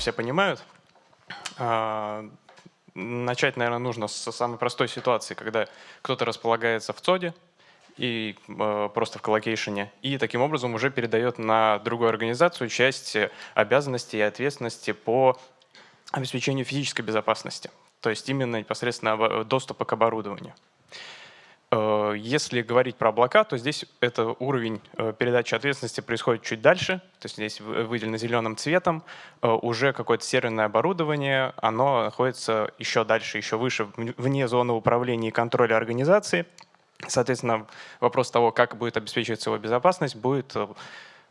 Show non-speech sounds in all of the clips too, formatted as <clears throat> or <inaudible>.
все понимают. А, начать, наверное, нужно с самой простой ситуации, когда кто-то располагается в ЦОДе и э, просто в коллокейшене, и таким образом уже передает на другую организацию часть обязанностей и ответственности по обеспечению физической безопасности, то есть именно непосредственно доступа к оборудованию. Э, если говорить про облака, то здесь это уровень э, передачи ответственности происходит чуть дальше, то есть здесь выделено зеленым цветом, э, уже какое-то серверное оборудование, оно находится еще дальше, еще выше, вне зоны управления и контроля организации. Соответственно, вопрос того, как будет обеспечиваться его безопасность, будет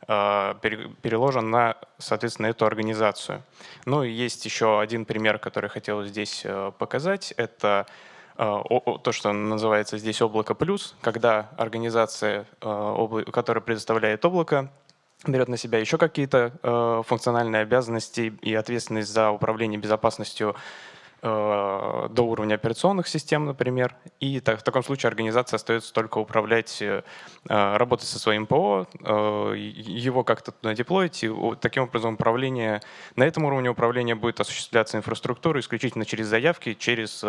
переложен на, соответственно, эту организацию. Ну и есть еще один пример, который хотел здесь показать. Это то, что называется здесь облако плюс, когда организация, а, которая предоставляет облако, берет на себя еще какие-то а, функциональные обязанности и ответственность за управление безопасностью до уровня операционных систем, например. И в таком случае организация остается только управлять, работать со своим ПО, его как-то туда деплоить. И таким образом управление, на этом уровне управления будет осуществляться инфраструктура исключительно через заявки, через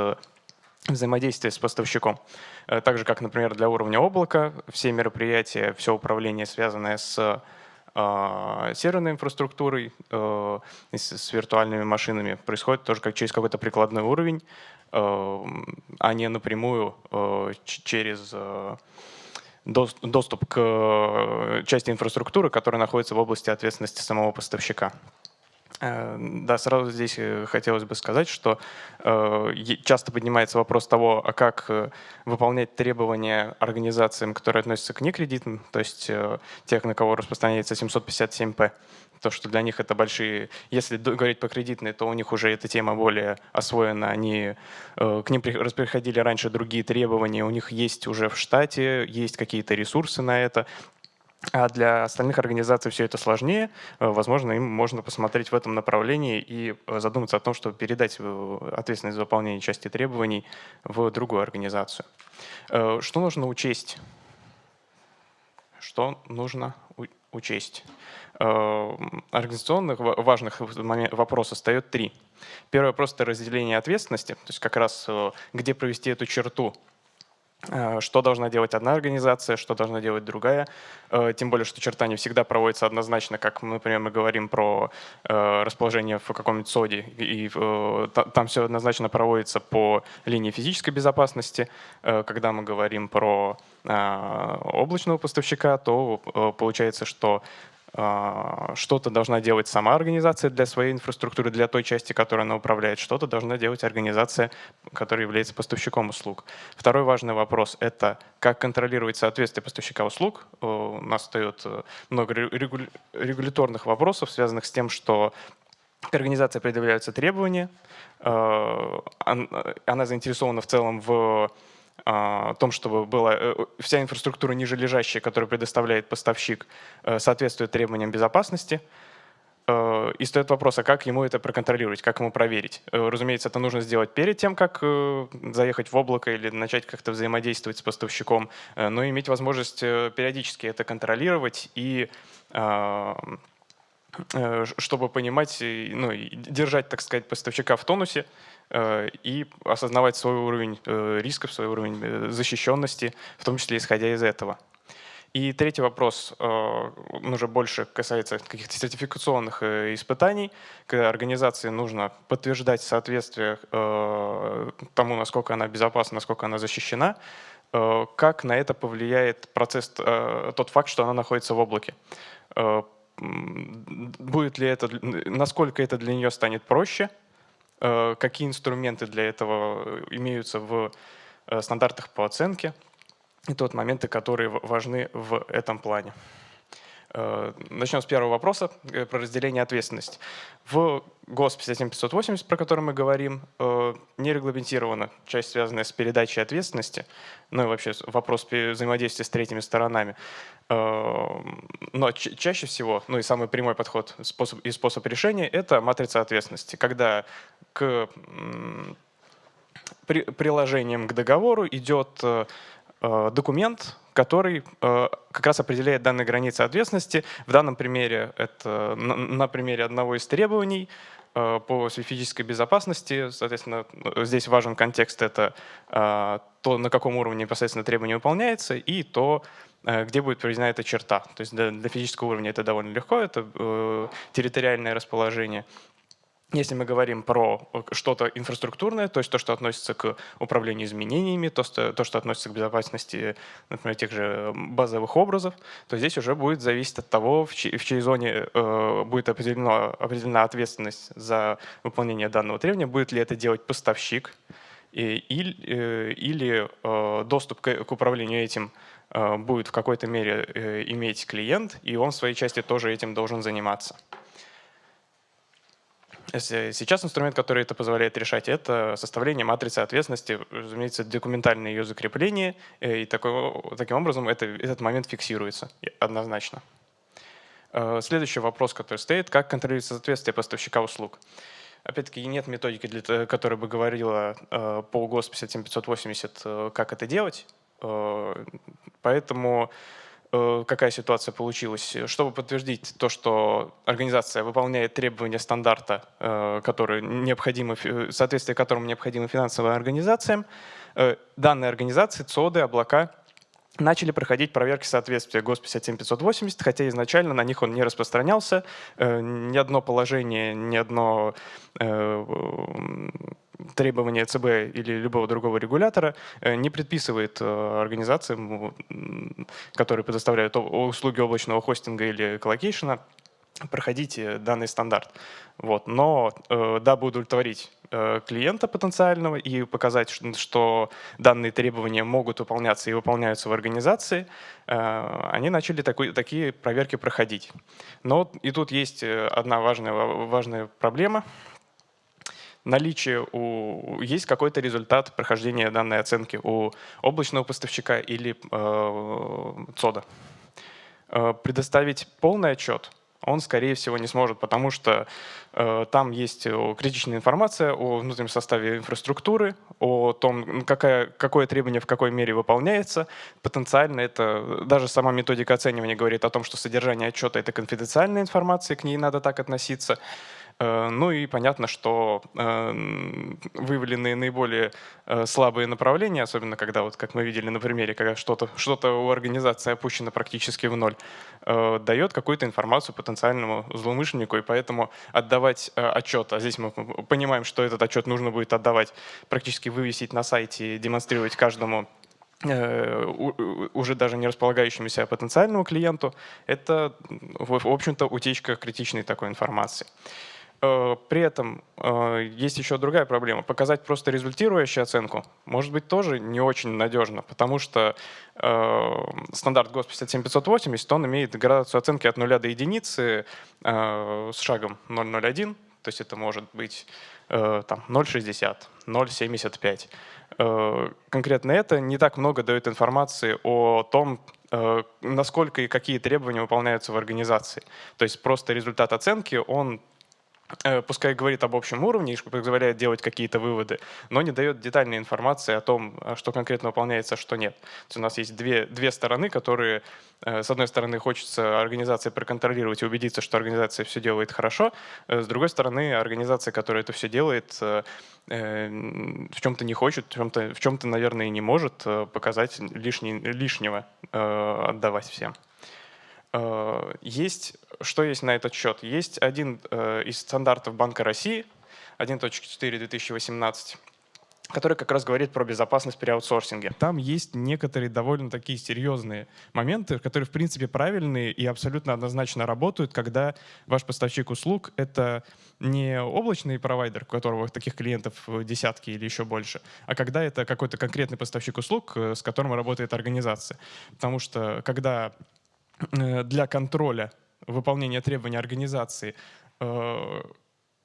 взаимодействие с поставщиком. Э, так же, как, например, для уровня облака, все мероприятия, все управление, связанное с э, серверной инфраструктурой, э, с, виртуальными машинами, происходит тоже как через какой-то прикладной уровень, а не напрямую через доступ к части инфраструктуры, которая находится в области ответственности самого поставщика. Э, да, сразу здесь э, хотелось бы сказать, что э, часто поднимается вопрос того, а как выполнять требования организациям, которые относятся к некредитным, то есть тех, на кого распространяется 757П. То, что для них это большие... Если говорить по кредитной, то у них уже эта тема более освоена. Они, к ним приходили раньше другие требования, у них есть уже в штате, есть какие-то ресурсы на это. А для остальных организаций все это сложнее. Э, возможно, им можно посмотреть в этом направлении и э, задуматься о том, чтобы передать э, ответственность за выполнение части требований в другую организацию. Что нужно учесть? Что нужно учесть? Организационных важных вопросов остает три. Первый вопрос – это разделение ответственности, то есть как раз где провести эту черту что должна делать одна организация, что должна делать другая. Э, тем более, что черта не всегда проводится однозначно, как, например, мы говорим про э, расположение в каком-нибудь СОДе, и там все однозначно проводится по линии физической безопасности. Когда мы говорим про облачного поставщика, то получается, что что-то должна делать сама организация для своей инфраструктуры, для той части, которой она управляет, что-то должна делать организация, которая является поставщиком услуг. Второй важный вопрос — это как контролировать соответствие поставщика услуг. У нас встает э, много регуляторных вопросов, связанных с тем, что к организации предъявляются требования, э, она заинтересована в целом в о том, чтобы была э, вся инфраструктура ниже лежащая, которую предоставляет поставщик, э, соответствует требованиям безопасности. Э, и стоит вопрос, а как ему это проконтролировать, как ему проверить? Разумеется, это нужно сделать перед тем, как заехать в облако или начать как-то взаимодействовать с поставщиком, но иметь возможность периодически это контролировать и чтобы понимать, ну, держать, так сказать, поставщика в тонусе, Э, и осознавать свой уровень э, рисков, свой уровень э, защищенности, в том числе исходя из этого. И третий вопрос, он уже больше касается каких-то сертификационных испытаний, когда организации нужно подтверждать соответствие тому, насколько она безопасна, насколько она защищена, как на это повлияет процесс, тот факт, что она находится в облаке. Будет ли это, насколько это для нее станет проще, Э, какие инструменты для этого имеются в э, стандартах по оценке, и тот моменты, которые важны в этом плане. Э, начнем с первого вопроса про разделение ответственности. В ГОС 57580, про который мы говорим, не регламентирована часть, связанная с передачей ответственности, ну и вообще вопрос взаимодействия с третьими сторонами. Но чаще всего, ну и самый прямой подход способ, и способ решения – это матрица ответственности, когда к при, приложением к договору идет э, э, документ, который э, как раз определяет данные границы ответственности. В данном примере это на, примере одного из требований по физической безопасности, соответственно, здесь важен контекст, это то, на каком уровне непосредственно требование выполняется, и то, где будет проведена эта черта. То есть для, для физического уровня это довольно легко, это э, территориальное расположение. Если мы говорим про э, что-то инфраструктурное, то есть то, что относится к управлению изменениями, то, то, что относится к безопасности, например, тех же базовых образов, то здесь уже будет зависеть от того, в чьей, в чьей зоне э, будет определена, определена ответственность за выполнение данного требования, будет ли это делать поставщик, и, или, э, или э, доступ к, к управлению этим э, будет в какой-то мере э, иметь клиент, и он в своей части тоже этим должен заниматься. Сейчас инструмент, который это позволяет решать, это составление матрицы ответственности, разумеется, документальное ее закрепление, э, и такой, таким образом это, этот момент фиксируется однозначно. Э, следующий вопрос, который стоит, как контролировать соответствие поставщика услуг. Опять-таки нет методики, для, которая бы говорила э, по ГОС 57580, как это делать, поэтому Э, какая ситуация получилась. Чтобы подтвердить то, что организация выполняет требования стандарта, э, которые необходимы, соответствие которому необходимы финансовым организациям, э, данные организации, ЦОДы, облака начали проходить проверки соответствия ГОСТ 57580, хотя изначально на них он не распространялся. Ни одно положение, ни одно требования ЦБ или любого другого регулятора э, не предписывает э, организациям, которые предоставляют услуги облачного хостинга или коллокейшена, проходить данный стандарт. Вот. Но э, дабы удовлетворить клиента потенциального и показать, что данные требования могут выполняться и выполняются в организации, они начали такой, такие проверки проходить. Но и тут есть одна важная, важная проблема – наличие у, есть какой-то результат прохождения данной оценки у облачного поставщика или э, ЦОДа. Э, предоставить полный отчет он, скорее всего, не сможет, потому что э, там есть э, критичная информация о внутреннем составе инфраструктуры, о том, какая, какое требование в какой мере выполняется. Потенциально это, даже сама методика оценивания говорит о том, что содержание отчета — это конфиденциальная информация, к ней надо так относиться. Э, ну и понятно, что э, выявленные наиболее э, слабые направления, особенно когда, вот, как мы видели на примере, когда что-то что, -то, у организации опущено практически в ноль, дает какую-то информацию потенциальному злоумышленнику, и поэтому отдавать отчет, а здесь мы понимаем, что этот отчет нужно будет отдавать, практически вывесить на сайте демонстрировать каждому уже даже не располагающемуся потенциальному клиенту, это, в общем-то, утечка критичной такой информации. Э, при этом э, есть еще другая проблема. Показать просто результирующую оценку может быть тоже не очень надежно, потому что э, стандарт ГОС 57580, он имеет градацию оценки от 0 до единицы с шагом 0,01, то есть это может быть там 0,60, 0,75. Конкретно это не так много дает информации о том, насколько и какие требования выполняются в организации. То есть просто результат оценки, он пускай говорит об общем уровне и позволяет делать какие-то выводы, но не дает детальной информации о том, э, что конкретно выполняется, а что нет. То есть у нас есть две, две стороны, которые, э, с одной стороны, хочется организации проконтролировать и убедиться, что организация все делает хорошо, с другой стороны, организация, которая это все делает, в чем-то не хочет, в чем-то, в чем-то, наверное, и не может показать лишний, лишнего отдавать всем. Э, есть, что есть на этот счет? Есть один э, из стандартов Банка России, 1.4 2018, который как раз говорит про безопасность при аутсорсинге. Там есть некоторые довольно такие серьезные моменты, которые в принципе правильные и абсолютно однозначно работают, когда ваш поставщик услуг — это не облачный провайдер, у которого таких клиентов десятки или еще больше, а когда это какой-то конкретный поставщик услуг, э, с которым работает организация. Потому что когда для контроля выполнения требований организации э,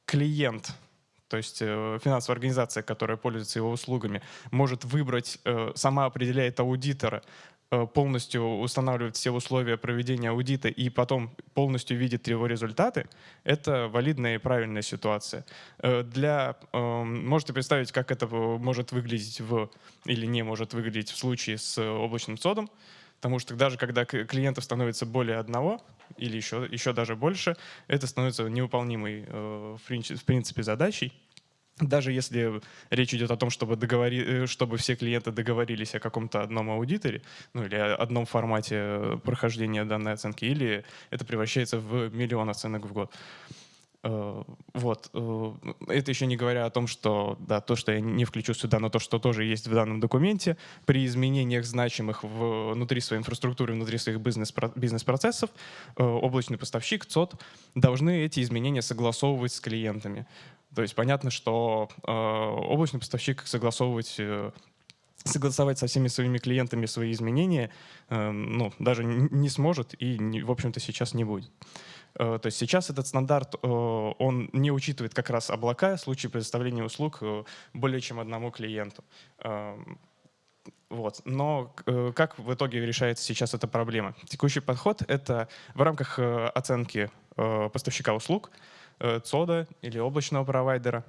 клиент, то есть э, финансовая организация, которая пользуется его услугами, может выбрать, сама определяет аудитора, полностью устанавливает все условия проведения аудита и потом полностью видит его результаты, это валидная и правильная ситуация. Для, можете представить, как это может выглядеть в, или не может выглядеть в случае с облачным содом. Потому что даже когда клиентов становится более одного или еще, еще даже больше, это становится невыполнимой в принципе задачей. Даже если речь идет о том, чтобы, договори... чтобы все клиенты договорились о каком-то одном аудиторе, ну или одном формате прохождения данной оценки, или это превращается в миллион оценок в год. Э, вот. Э, это еще не говоря о том, что да, то, что я не включу сюда, но то, что тоже есть в данном документе, при изменениях значимых внутри своей инфраструктуры, внутри своих бизнес-процессов, э, облачный поставщик, ЦОД, должны эти изменения согласовывать с клиентами. То есть понятно, что облачный поставщик согласовывать согласовать со всеми своими клиентами свои изменения, ну, даже не сможет и, в общем-то, сейчас не будет. Э, то есть сейчас этот стандарт, э, он не учитывает как раз облака в случае предоставления услуг э, более чем одному клиенту. Эм, вот. Но как в итоге решается сейчас эта проблема? Текущий подход — это в рамках оценки поставщика услуг, ЦОДа или облачного провайдера,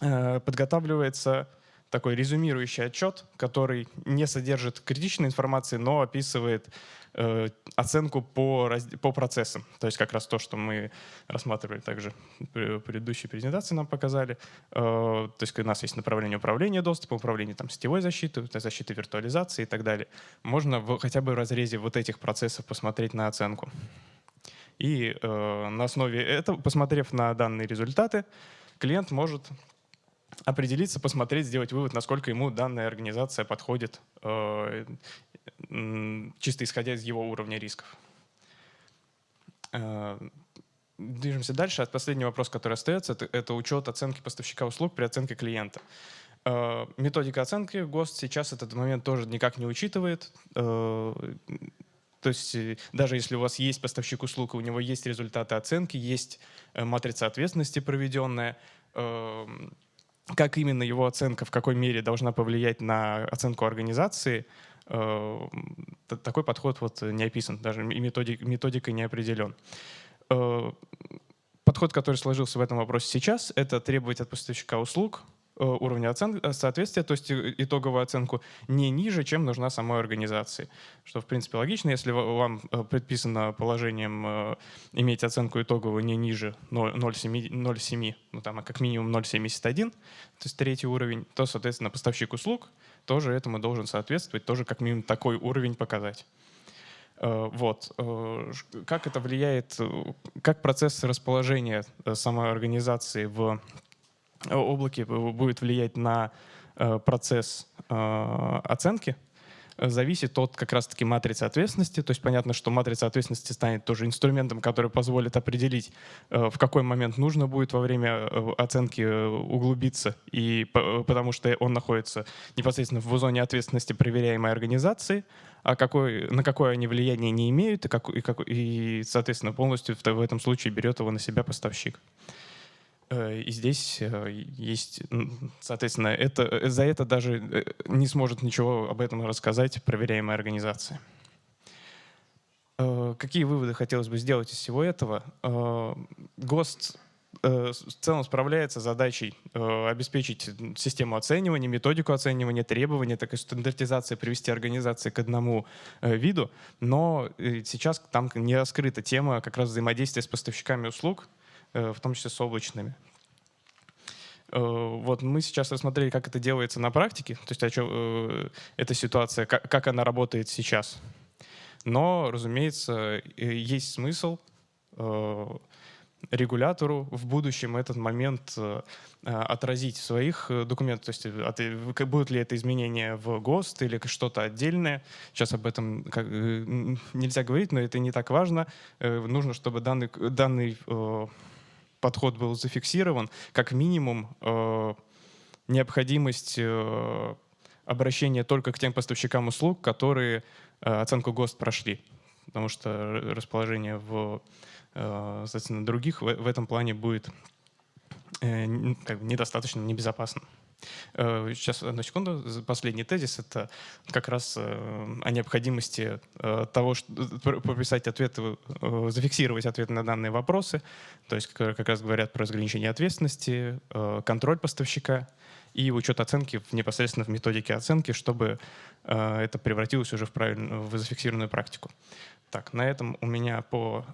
подготавливается такой резюмирующий отчет, который не содержит критичной информации, но описывает э, оценку по, по процессам. То есть как раз то, что мы рассматривали также в предыдущей презентации нам показали. Э, то есть у нас есть направление управления доступом, управление там, сетевой защиты, защиты виртуализации и так далее. Можно в, хотя бы в разрезе вот этих процессов посмотреть на оценку. И э, на основе этого, посмотрев на данные результаты, клиент может определиться, посмотреть, сделать вывод, насколько ему данная организация подходит, э, чисто исходя из его уровня рисков. Э, движемся дальше. Последний вопрос, который остается, это, учет оценки поставщика услуг при оценке клиента. Э, методика оценки ГОСТ сейчас этот момент тоже никак не учитывает. То есть даже если у вас есть поставщик услуг, у него есть результаты оценки, есть матрица ответственности проведенная, как именно его оценка, в какой мере должна повлиять на оценку организации, э, такой подход вот не описан, даже и методик, методикой не определен. Э, подход, который сложился в этом вопросе сейчас, это требовать от поставщика услуг уровня оцен... Э, соответствия, то есть э, итоговую оценку не ниже, чем нужна самой организации. Что, в принципе, логично, если вам предписано положением иметь оценку итоговую не ниже 0,7, ну там, а как минимум 0,71, то есть третий уровень, то, соответственно, поставщик услуг тоже этому должен соответствовать, тоже как минимум такой уровень показать. Вот. Как это влияет, как процесс расположения самой организации в облаке будет влиять на э, процесс э, оценки, зависит от как раз-таки матрицы ответственности. То есть понятно, что матрица ответственности станет тоже инструментом, который позволит определить, э, в какой момент нужно будет во время оценки углубиться, и потому что он находится непосредственно в зоне ответственности проверяемой организации, а какой, на какое они влияние не имеют, и, как, и, как, и соответственно, полностью в, в этом случае берет его на себя поставщик. Э, и здесь э, есть, соответственно, это, э, за это даже не сможет ничего об этом рассказать проверяемая организация. Какие выводы хотелось бы сделать из всего этого? ГОСТ в целом справляется с задачей обеспечить систему оценивания, методику оценивания, требования, так и стандартизация, привести организации к одному виду, но сейчас там не раскрыта тема как раз взаимодействия с поставщиками услуг, Э, в том числе с облачными. Э, вот мы сейчас рассмотрели, как это делается на практике, то есть о чем, э, эта ситуация, как, как она работает сейчас. Но, разумеется, есть смысл регулятору в будущем этот момент отразить в своих документах, то есть будут ли это изменения в ГОСТ или что-то отдельное. Сейчас об этом нельзя говорить, но это не так важно. Нужно, чтобы данный, данный подход был зафиксирован, как минимум э, необходимость э, обращения только к тем поставщикам услуг, которые э, оценку ГОСТ прошли. Потому что расположение в соответственно, других в, в этом плане будет бы недостаточно небезопасно. Э, сейчас, одну секунду. Последний тезис — это как раз э, о необходимости э, того, что прописать ответы, зафиксировать ответы на данные вопросы. То есть как раз говорят про разграничение ответственности, контроль поставщика и учет оценки непосредственно в методике оценки, чтобы это превратилось уже в, правильную, в зафиксированную практику. Так, на этом у меня, по,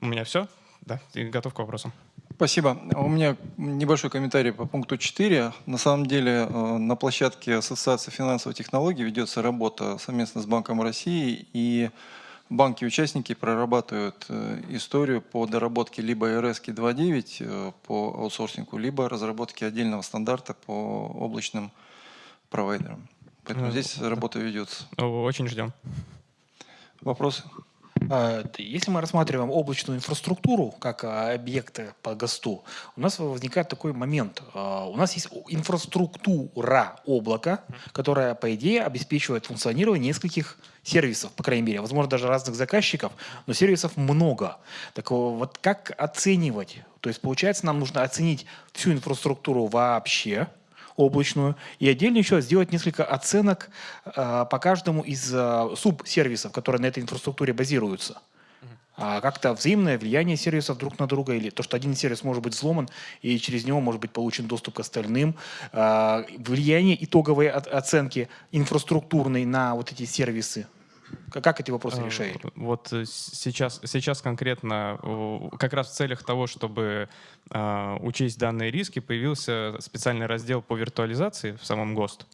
у меня все. Да, готов к вопросам. Спасибо. У меня небольшой комментарий по пункту 4. На самом деле э, на площадке Ассоциации финансовых технологий ведется работа совместно с Банком России, и банки-участники прорабатывают э, историю по доработке либо РС 2.9 э, по аутсорсингу, либо разработке отдельного стандарта по облачным провайдерам. Поэтому здесь работа ведется. Очень ждем. Вопросы? А, если мы рассматриваем облачную инфраструктуру как а, объекты по ГОСТу, у нас возникает такой момент. А, у нас есть инфраструктура облака, которая, по идее, обеспечивает функционирование нескольких сервисов, по крайней мере, возможно, даже разных заказчиков, но сервисов много. Так вот как оценивать? То есть, получается, нам нужно оценить всю инфраструктуру вообще, облачную, и отдельно еще сделать несколько оценок э, по каждому из э, субсервисов, которые на этой инфраструктуре базируются. А как-то взаимное влияние сервисов друг на друга, или то, что один сервис может быть взломан, и через него может быть получен доступ к остальным, э, влияние итоговой оценки инфраструктурной на вот эти сервисы. Как эти вопросы э, решаете? Вот э, сейчас, сейчас конкретно, как раз в целях того, чтобы э, учесть данные риски, появился специальный раздел по виртуализации в самом ГОСТ.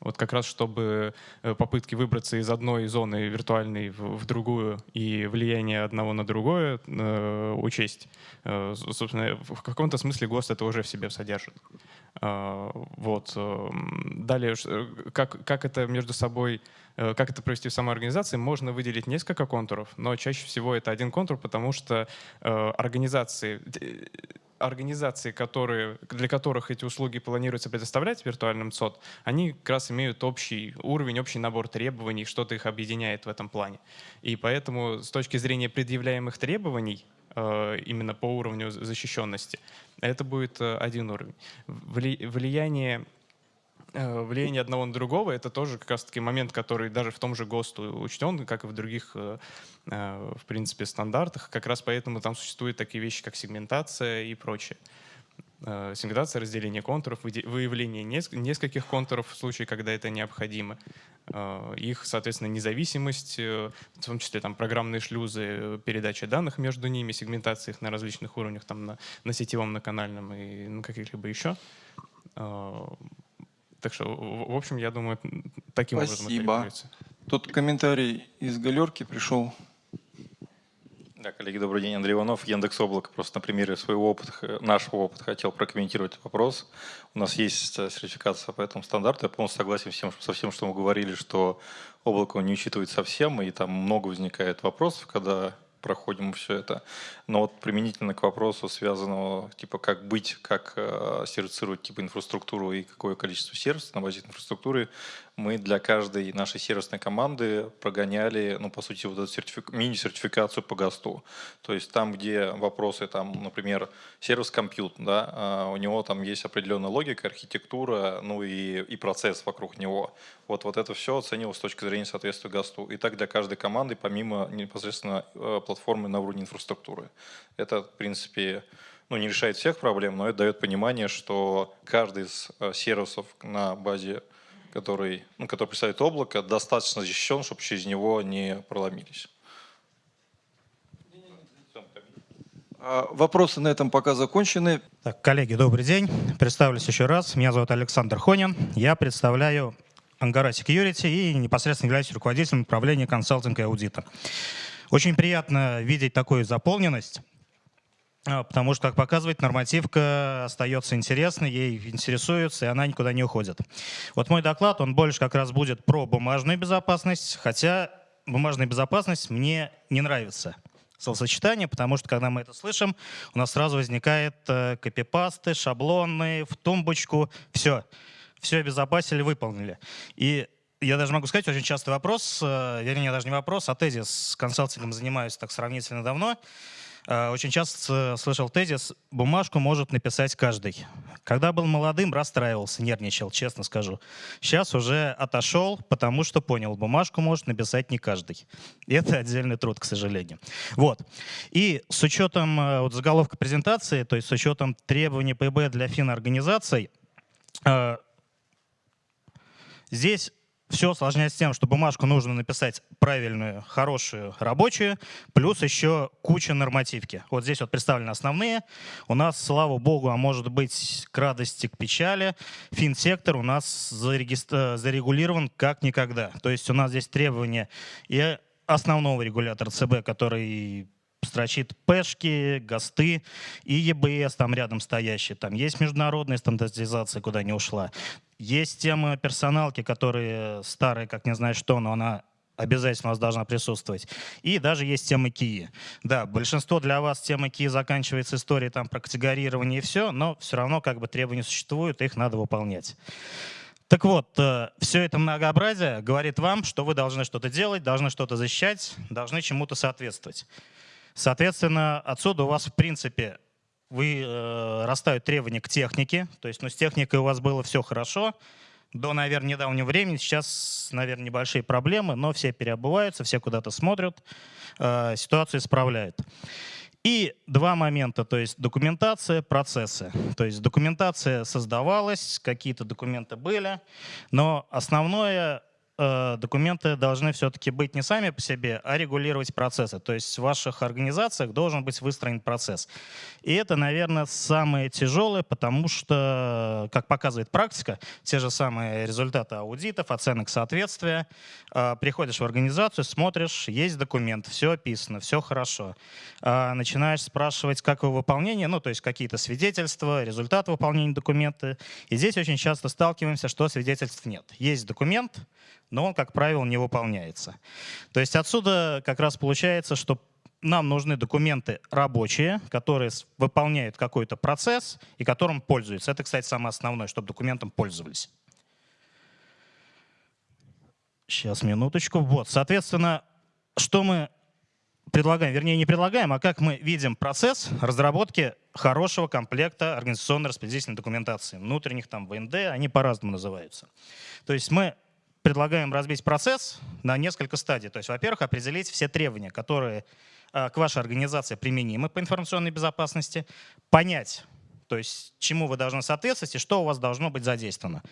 Вот как раз чтобы попытки выбраться из одной зоны виртуальной в, в другую и влияние одного на другое э, учесть. Э, собственно, в каком-то смысле ГОСТ это уже в себе содержит. Э, вот. Далее, как, как это между собой Э, как это провести в самой организации, можно выделить несколько контуров, но чаще всего это один контур, потому что э, организации, организации, которые, для которых эти услуги планируется предоставлять в виртуальном они как раз имеют общий уровень, общий набор требований, что-то их объединяет в этом плане. И поэтому с точки зрения предъявляемых требований, э, именно по уровню защищенности, это будет один уровень. Влияние Э, влияние одного на другого — это тоже как раз-таки момент, который даже в том же ГОСТу учтен, как и в других, э, э, в принципе, стандартах. Как раз поэтому там существуют такие вещи, как сегментация и прочее. Сегментация, разделение контуров, выявление нескольких контуров в случае, когда это необходимо. Их, соответственно, независимость, в том числе там программные шлюзы, передача данных между ними, сегментация их на различных уровнях, там на, на сетевом, на канальном и на каких-либо еще. Так что, в общем, я думаю, таким Спасибо. образом это Тут комментарий из галерки пришел. Да, коллеги, добрый день. Андрей Иванов, Яндекс Облако. Просто на примере своего опыта, нашего опыта хотел прокомментировать вопрос. У нас есть э, сертификация по этому стандарту. Я полностью согласен всем, со всем, что мы говорили, что облако не учитывает совсем, и там много возникает вопросов, когда проходим все это. Но вот применительно к вопросу, связанного, типа, как быть, как э, сервицировать типа инфраструктуру и какое количество сервисов на базе инфраструктуры, мы для каждой нашей сервисной команды прогоняли, ну, по сути, вот эту сертифик... мини-сертификацию по ГОСТу. То есть там, где вопросы, там, например, сервис компьют, да, а у него там есть определенная логика, архитектура, ну и, и процесс вокруг него. Вот, вот это все оценивалось с точки зрения соответствия ГОСТу. И так для каждой команды, помимо непосредственно э, платформы на уровне инфраструктуры. Это, в принципе, ну, не решает всех проблем, но это дает понимание, что каждый из э, сервисов на базе который, ну, который представляет облако, достаточно защищен, чтобы через него не проломились. А, вопросы на этом пока закончены. Так, коллеги, добрый день. Представлюсь еще раз. Меня зовут Александр Хонин. Я представляю Ангара Security и непосредственно являюсь руководителем управления консалтинга и аудита. Очень приятно видеть такую заполненность. А, потому что, как показывает, нормативка остается интересной, ей интересуются, и она никуда не уходит. Вот мой доклад, он больше как раз будет про бумажную безопасность, хотя бумажная безопасность мне не нравится словосочетание, потому что, когда мы это слышим, у нас сразу возникает э, копипасты, шаблоны, в тумбочку, все. Все обезопасили, выполнили. И я даже могу сказать, очень частый вопрос, э, вернее, даже не вопрос, а тезис. С консалтингом занимаюсь так сравнительно давно. Э, очень часто слышал тезис, бумажку может написать каждый. Когда был молодым, расстраивался, нервничал, честно скажу. Сейчас уже отошел, потому что понял, бумажку может написать не каждый. Это отдельный труд, к сожалению. Вот. И с учетом э, вот, заголовка презентации, то есть с учетом требований ПБ для финорганизаций, э, здесь все осложняется тем, что бумажку нужно написать правильную, хорошую, рабочую, плюс еще куча нормативки. Вот здесь вот представлены основные. У нас, слава богу, а может быть к радости, к печали, финсектор у нас зарегулирован как никогда. То есть у нас здесь требования и основного регулятора ЦБ, который строчит пешки, ГОСТы и ЕБС там рядом стоящие. Там есть международная стандартизация, куда не ушла. Есть тема персоналки, которые старые, как не знаю что, но она обязательно у вас должна присутствовать. И даже есть тема КИИ. Да, большинство для вас темы КИИ заканчивается историей там, про категорирование и все, но все равно как бы требования существуют, их надо выполнять. Так вот, э, все это многообразие говорит вам, что вы должны что-то делать, должны что-то защищать, должны чему-то соответствовать. Соответственно, отсюда у вас, в принципе, вы э, растают требования к технике, то есть ну, с техникой у вас было все хорошо, до, наверное, недавнего времени. Сейчас, наверное, небольшие проблемы, но все переобуваются, все куда-то смотрят, э, ситуацию исправляют. И два момента, то есть документация, процессы. То есть документация создавалась, какие-то документы были, но основное документы должны все-таки быть не сами по себе, а регулировать процессы. То есть в ваших организациях должен быть выстроен процесс. И это, наверное, самое тяжелое, потому что, как показывает практика, те же самые результаты аудитов, оценок соответствия, э, приходишь в организацию, смотришь, есть документ, все описано, все хорошо. А начинаешь спрашивать, как его выполнение, ну, то есть какие-то свидетельства, результаты выполнения документа. И здесь очень часто сталкиваемся, что свидетельств нет. Есть документ, но он, как правило, не выполняется. То есть отсюда как раз получается, что нам нужны документы рабочие, которые выполняют какой-то процесс и которым пользуются. Это, кстати, самое основное, чтобы документом пользовались. Сейчас, минуточку. Вот, соответственно, что мы предлагаем, вернее, не предлагаем, а как мы видим процесс разработки хорошего комплекта организационно-распределительной документации. Внутренних там ВНД, они по-разному называются. То есть мы предлагаем разбить процесс на несколько стадий. То есть, во-первых, определить все требования, которые э, к вашей организации применимы по информационной безопасности, понять, то есть чему вы должны соответствовать и что у вас должно быть задействовано.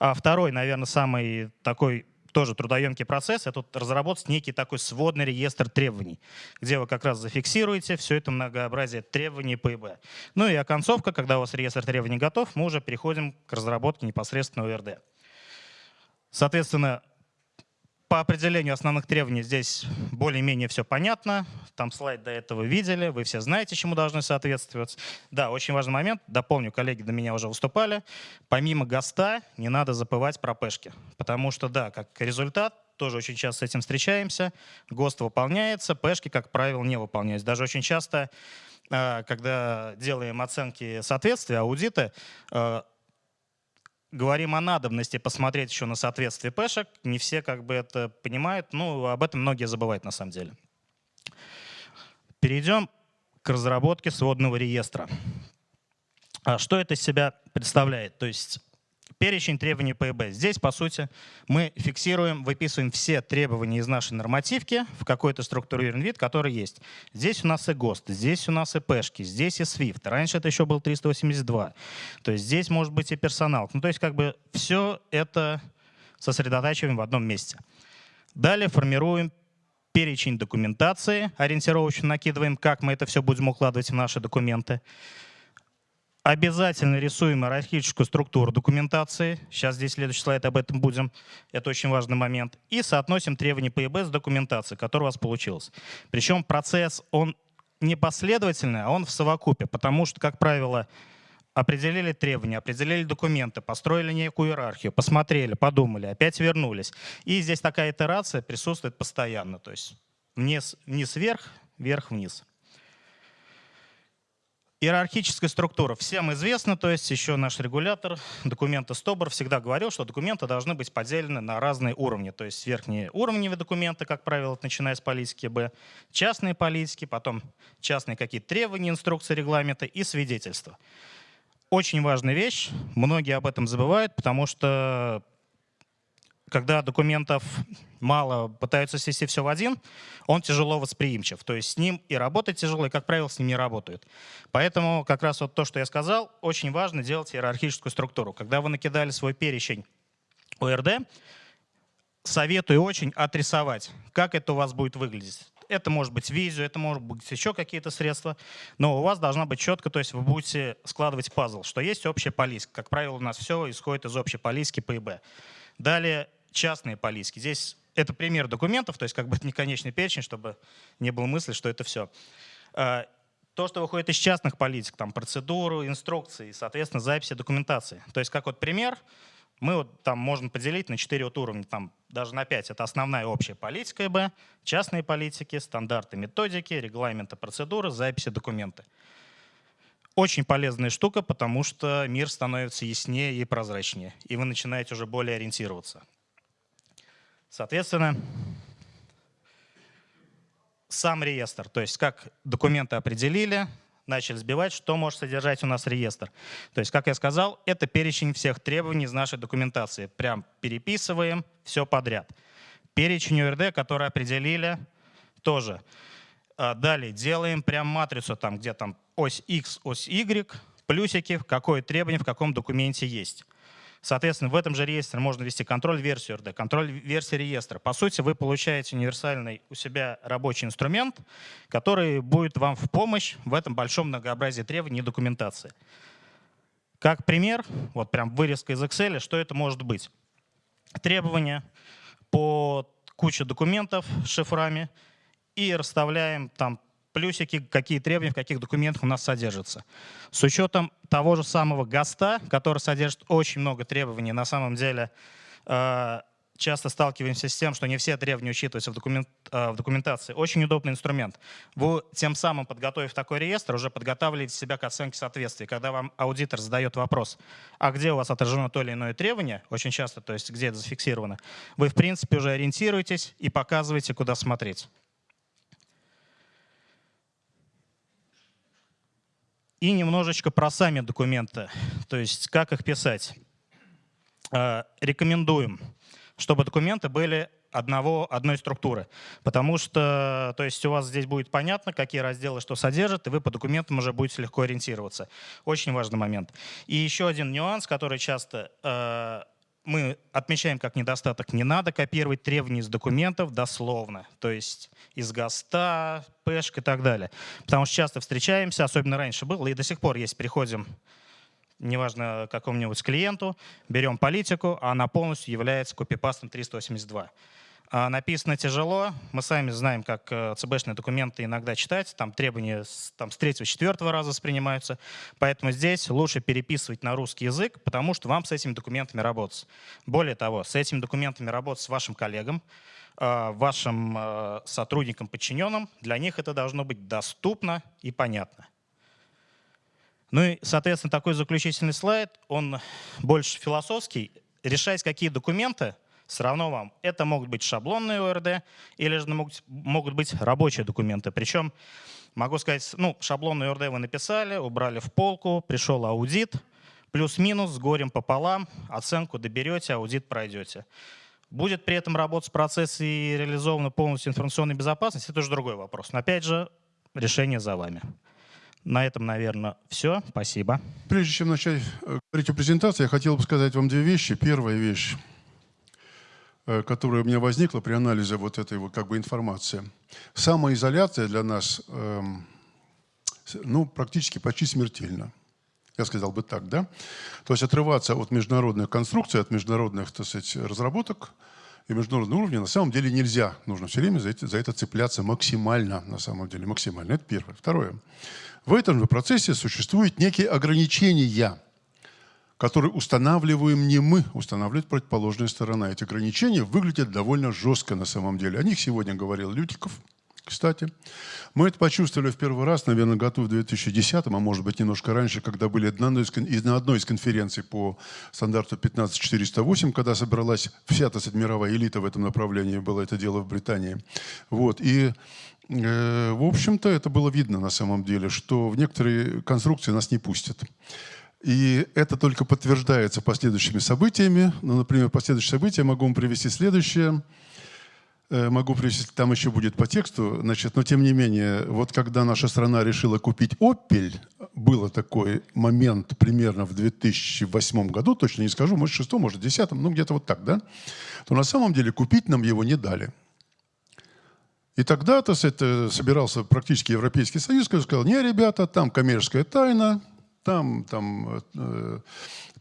А второй, наверное, самый такой тоже трудоемкий процесс, это разработать некий такой сводный реестр требований, где вы как раз зафиксируете все это многообразие требований ПИБ. Ну и оконцовка, когда у вас реестр требований готов, мы уже переходим к разработке непосредственно ОРД. Соответственно, по определению основных требований здесь более-менее все понятно. Там слайд до этого видели, вы все знаете, чему должны соответствовать. Да, очень важный момент, дополню, коллеги до меня уже выступали. Помимо ГОСТа не надо забывать про пешки, потому что, да, как результат, тоже очень часто с этим встречаемся, ГОСТ выполняется, пешки, как правило, не выполняются. Даже очень часто, а, когда делаем оценки соответствия, аудиты, а, говорим о надобности посмотреть еще на соответствие пэшек. Не все как бы это понимают, ну, об этом многие забывают на самом деле. Перейдем к разработке сводного реестра. А что это из себя представляет? То есть перечень требований ПЭБ. Здесь, по сути, мы фиксируем, выписываем все требования из нашей нормативки в какой-то структурированный вид, который есть. Здесь у нас и ГОСТ, здесь у нас и ПЭшки, здесь и SWIFT. Раньше это еще был 382. То есть здесь может быть и персонал. Ну, то есть как бы все это сосредотачиваем в одном месте. Далее формируем перечень документации, ориентировочно накидываем, как мы это все будем укладывать в наши документы. Обязательно рисуем иерархическую структуру документации. Сейчас здесь следующий слайд, об этом будем. Это очень важный момент. И соотносим требования ПИБ с документацией, которая у вас получилась. Причем процесс, он не последовательный, а он в совокупе, потому что, как правило, определили требования, определили документы, построили некую иерархию, посмотрели, подумали, опять вернулись. И здесь такая итерация присутствует постоянно. То есть вниз, вниз вверх, вверх вниз. Иерархическая структура всем известна, то есть еще наш регулятор документа СТОБР всегда говорил, что документы должны быть поделены на разные уровни. То есть верхние уровневые документы, как правило, начиная с политики Б, частные политики, потом частные какие-то требования, инструкции, регламенты и свидетельства. очень важная вещь, многие об этом забывают, потому что когда документов мало, пытаются свести все в один, он тяжело восприимчив. То есть с ним и работать тяжело, и, как правило, с ним не работают. Поэтому как раз вот то, что я сказал, очень важно делать иерархическую структуру. Когда вы накидали свой перечень ОРД, советую очень отрисовать, как это у вас будет выглядеть. Это может быть визу, это может быть еще какие-то средства, но у вас должна быть четко, то есть вы будете складывать пазл, что есть общая полиска. Как правило, у нас все исходит из общей полиски ПИБ. Далее частные полиски. Здесь это пример документов, то есть как бы это не конечный перечень, чтобы не было мысли, что это все. А, то, что выходит из частных политик, там процедуру, инструкции, соответственно, записи документации. То есть как вот пример, мы вот там можем поделить на 4 вот уровня, там даже на 5. Это основная общая политика ИБ, частные политики, стандарты, методики, регламенты, процедуры, записи, документы. Очень полезная штука, потому что мир становится яснее и прозрачнее, и вы начинаете уже более ориентироваться. Соответственно, сам реестр, то есть как документы определили, начали сбивать, что может содержать у нас реестр. То есть, как я сказал, это перечень всех требований из нашей документации. Прям переписываем все подряд. Перечень УРД, который определили, тоже. А далее делаем прям матрицу, там, где там ось X, ось Y, плюсики, какое требование в каком документе есть. Соответственно, в этом же реестре можно ввести контроль версии РД, контроль версии реестра. По сути, вы получаете универсальный у себя рабочий инструмент, который будет вам в помощь в этом большом многообразии требований и документации. Как пример, вот прям вырезка из Excel, что это может быть? Требования по куче документов с шифрами и расставляем там плюсики, какие требования в каких документах у нас содержатся. С учетом того же самого ГАСТа, который содержит очень много требований, на самом деле э, часто сталкиваемся с тем, что не все требования учитываются в, документ, э, в документации. Очень удобный инструмент. Вы тем самым, подготовив такой реестр, уже подготавливаете себя к оценке соответствия. Когда вам аудитор задает вопрос, а где у вас отражено то или иное требование, очень часто, то есть где это зафиксировано, вы в принципе уже ориентируетесь и показываете, куда смотреть. И немножечко про сами документы, то есть как их писать. Э, рекомендуем, чтобы документы были одного, одной структуры. Потому что то есть у вас здесь будет понятно, какие разделы что содержат, и вы по документам уже будете легко ориентироваться. Очень важный момент. И еще один нюанс, который часто э, мы отмечаем как недостаток. Не надо копировать требования из документов дословно, то есть из ГАСТа, ПЭШК и так далее. Потому что часто встречаемся, особенно раньше было, и до сих пор есть, приходим, неважно какому-нибудь клиенту, берем политику, а она полностью является копипастом 382. А, написано тяжело. Мы сами знаем, как э, ЦБшные документы иногда читать. Там требования там, с третьего, четвертого раза воспринимаются. Поэтому здесь лучше переписывать на русский язык, потому что вам с этими документами работать. Более того, с этими документами работать с вашим коллегам, э, вашим э, сотрудникам, подчиненным. Для них это должно быть доступно и понятно. Ну и, соответственно, такой заключительный слайд, он больше философский. Решать, какие документы – все равно вам это могут быть шаблонные ОРД или же могут, могут быть рабочие документы. Причем, могу сказать, ну, шаблонный ОРД вы написали, убрали в полку, пришел аудит, плюс-минус, с горем пополам, оценку доберете, аудит пройдете. Будет при этом работать процесс и реализована полностью информационная безопасность, это уже другой вопрос. Но опять же, решение за вами. На этом, наверное, все. Спасибо. Прежде чем начать э, говорить о презентации, я хотел бы сказать вам две вещи. Первая вещь. Э, которая у меня возникла при анализе вот этой вот как бы информации. Самоизоляция для нас эм, ну, практически почти смертельна. Я сказал бы так, да? То есть отрываться от международных конструкций, от международных, так сказать, разработок и международного уровня на самом деле нельзя. Нужно все время за это, за это цепляться максимально, на самом деле, максимально. Это первое. Второе. В этом же процессе существуют некие ограничения – которые устанавливаем не мы, устанавливает противоположная сторона. Эти ограничения выглядят довольно жестко на самом деле. О них сегодня говорил Лютиков, кстати. Мы это почувствовали в первый раз, наверное, году в 2010, а может быть немножко раньше, когда были на одной из, конференций по стандарту 15408, когда собралась вся, так сказать, мировая элита в этом направлении, было это дело в Британии. Вот. И э, в общем-то, это было видно на самом деле, что в некоторые конструкции нас не пустят. И это только подтверждается последующими событиями. Ну, например, последующие события могу вам привести следующее. Э, могу привести, там еще будет по тексту, значит, но тем не менее, вот когда наша страна решила купить «Опель», был такой момент примерно в 2008 году, точно не скажу, может, в 6 может, в 10 ну, где-то вот так, да, то на самом деле купить нам его не дали. И тогда то это собирался практически Европейский Союз, который сказал, не, ребята, там коммерческая тайна, там, там э,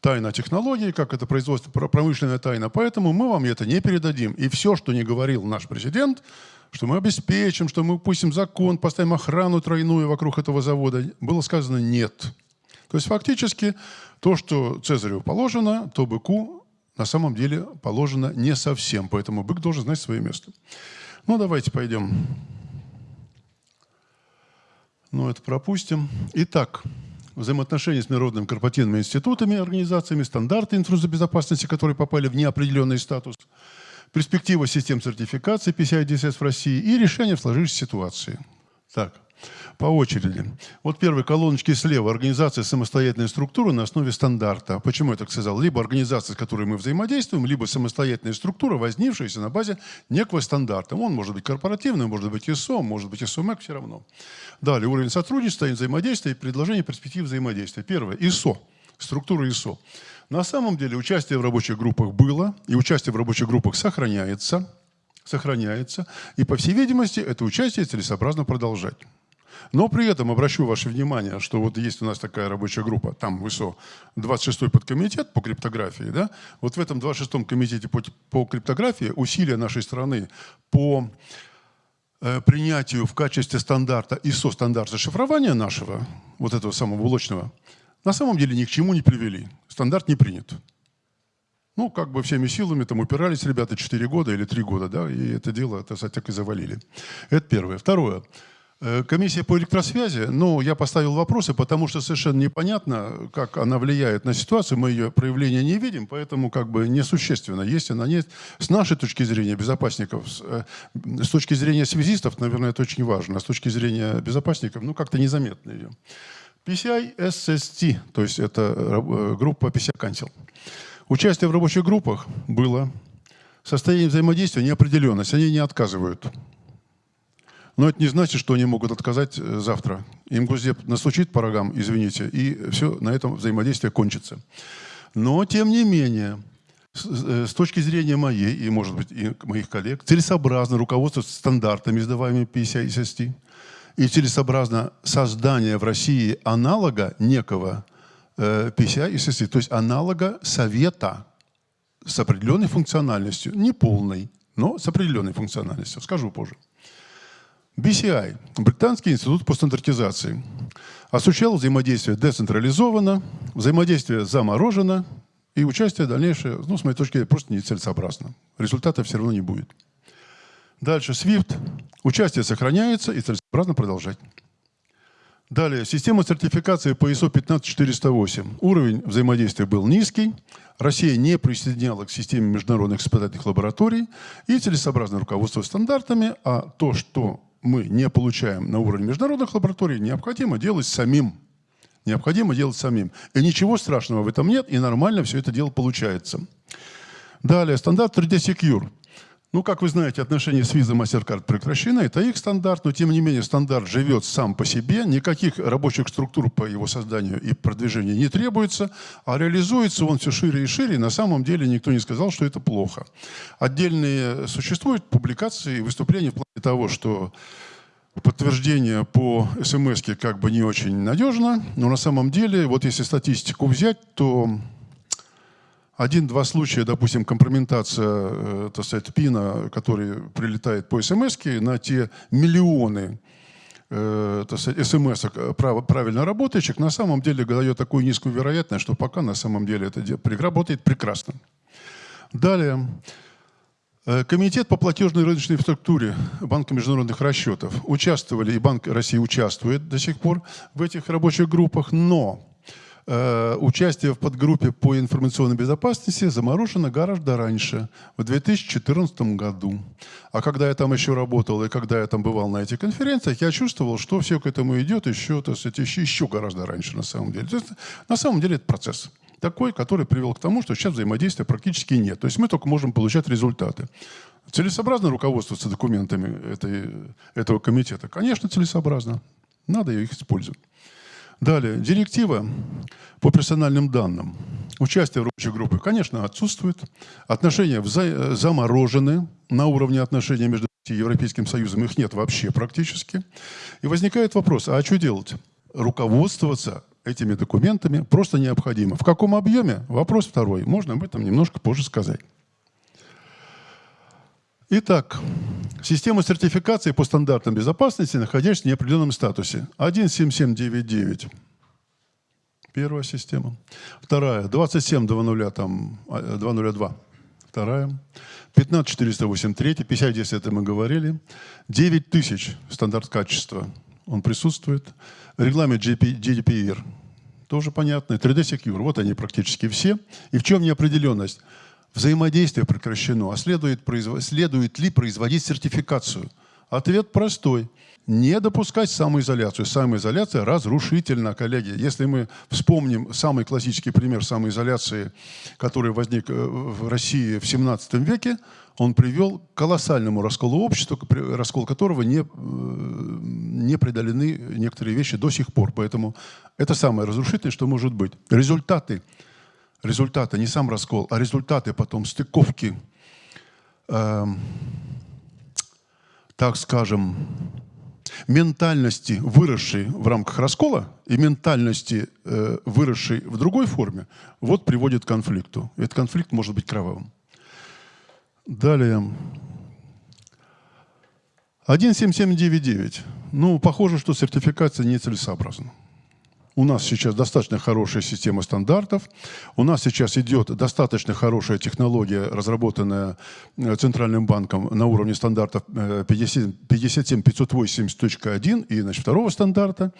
тайна технологий, как это производство, промышленная тайна, поэтому мы вам это не передадим. И все, что не говорил наш президент, что мы обеспечим, что мы пустим закон, поставим охрану тройную вокруг этого завода, было сказано нет. То есть фактически то, что Цезарю положено, то быку на самом деле положено не совсем, поэтому бык должен знать свое место. Ну, давайте пойдем. Ну, это пропустим. Итак, взаимоотношения с международными корпоративными институтами, организациями, стандарты инфраструктурной которые попали в неопределенный статус, перспектива систем сертификации PCI DSS в России и решение сложившейся ситуации. Так, по очереди. Вот первые колоночки слева. Организация самостоятельной структуры на основе стандарта. Почему я так сказал? Либо организация, с которой мы взаимодействуем, либо самостоятельная структура, возникшаяся на базе некого стандарта. Он может быть корпоративный, может быть ISO, может быть ISO-MEC, все равно. Далее уровень сотрудничества, взаимодействия и предложение перспектив взаимодействия. Первое. ISO. Структура ISO. На самом деле участие в рабочих группах было, и участие в рабочих группах сохраняется, сохраняется, и, по всей видимости, это участие целесообразно продолжать. Но при этом обращу ваше внимание, что вот есть у нас такая рабочая группа, там ВСО, 26-й подкомитет по криптографии, да, вот в этом 26-м комитете по, по криптографии усилия нашей страны по э, принятию в качестве стандарта ISO стандарта шифрования нашего, вот этого самого блочного, на самом деле ни к чему не привели. Стандарт не принят. Ну, как бы всеми силами там упирались ребята 4 года или 3 года, да, и это дело, так сказать, так и завалили. Это первое. Второе. Э, комиссия по электросвязи, ну, я поставил вопросы, потому что совершенно непонятно, как она влияет на ситуацию, мы ее проявления не видим, поэтому как бы несущественно, есть она нет. С нашей точки зрения безопасников, с, э, точки зрения связистов, наверное, это очень важно, а с точки зрения безопасников, ну, как-то незаметно ее. PCI SST, то есть это э, группа PCI Cancel. Участие в рабочих группах было. Состояние взаимодействия неопределенность, они не отказывают. Но это не значит, что они могут отказать э, завтра. Им Госдеп настучит по рогам, извините, и все, на этом взаимодействие кончится. Но, тем не менее, с, э, с точки зрения моей и, может быть, и моих коллег, целесообразно руководство стандартами, издаваемыми PCI и SST, и целесообразно создание в России аналога некого э, PCI и SST, то есть аналога совета с определенной функциональностью, не полной, но с определенной функциональностью. Скажу позже. BCI, Британский институт по стандартизации, осуществлял взаимодействие децентрализованно, взаимодействие заморожено, и участие дальнейшее, ну, с моей точки зрения, просто нецелесообразно. Результата все равно не будет. Дальше SWIFT. Участие сохраняется и целесообразно продолжать. Далее. Система сертификации по ISO 15408. Уровень взаимодействия был низкий. Россия не присоединяла к системе международных испытательных лабораторий и целесообразно руководство стандартами, а то, что мы не получаем на уровне международных лабораторий, необходимо делать самим. Необходимо делать самим. И ничего страшного в этом нет, и нормально все это дело получается. Далее, стандарт 3D Secure. Ну, как вы знаете, отношения с Visa MasterCard прекращены, это их стандарт, но тем не менее стандарт живет сам по себе, никаких рабочих структур по его созданию и продвижению не требуется, а реализуется он все шире и шире, и на самом деле никто не сказал, что это плохо. Отдельные существуют публикации и выступления в плане того, что подтверждение по смс как бы не очень надежно, но на самом деле, вот если статистику взять, то один-два случая, допустим, компрометация, э, так сказать, пина, который прилетает по смс на те миллионы э, смс прав, правильно работающих, на самом деле дает такую низкую вероятность, что пока на самом деле это работает прекрасно. Далее. Э, комитет по платежной рыночной инфраструктуре Банка международных расчетов участвовали, и Банк России участвует до сих пор в этих рабочих группах, но Э, участие в подгруппе по информационной безопасности заморожено гораздо раньше, в 2014 году. А когда я там еще работал и когда я там бывал на этих конференциях, я чувствовал, что все к этому идет еще, то есть, еще, еще гораздо раньше на самом деле. То есть, на самом деле это процесс такой, который привел к тому, что сейчас взаимодействия практически нет. То есть мы только можем получать результаты. Целесообразно руководствоваться документами этой, этого комитета? Конечно, целесообразно. Надо их использовать. Далее, директива по персональным данным. Участие в рабочей группе, конечно, отсутствует. Отношения заморожены на уровне отношений между Европейским Союзом. Их нет вообще практически. И возникает вопрос, а что делать? Руководствоваться этими документами просто необходимо. В каком объеме? Вопрос второй. Можно об этом немножко позже сказать. Итак, система сертификации по стандартам безопасности, находящаяся в неопределенном статусе. 17799. Первая система. Вторая. 2700, там, 202. А, Вторая. 15408, третья. 5010 это мы говорили. 9000 стандарт качества. Он присутствует. Регламент GDPR. Тоже понятно. 3D Secure. Вот они практически все. И в чем неопределенность? Взаимодействие прекращено, а следует, следует ли производить сертификацию? Ответ простой. Не допускать самоизоляцию. Самоизоляция разрушительна, коллеги. Если мы вспомним самый классический пример самоизоляции, который возник э, в России в 17 веке, он привел к колоссальному расколу общества, раскол которого не, э, не преодолены некоторые вещи до сих пор. Поэтому это самое разрушительное, что может быть. Результаты результаты, не сам раскол, а результаты потом стыковки, э, так скажем, ментальности, выросшей в рамках раскола, и ментальности, э, выросшей в другой форме, вот приводит к конфликту. Этот конфликт может быть кровавым. Далее. 17799. Ну, похоже, что сертификация нецелесообразна. У нас сейчас достаточно хорошая система стандартов. У нас сейчас идет достаточно хорошая технология, разработанная э, Центральным банком на уровне стандартов 57580.1 и значит, второго стандарта.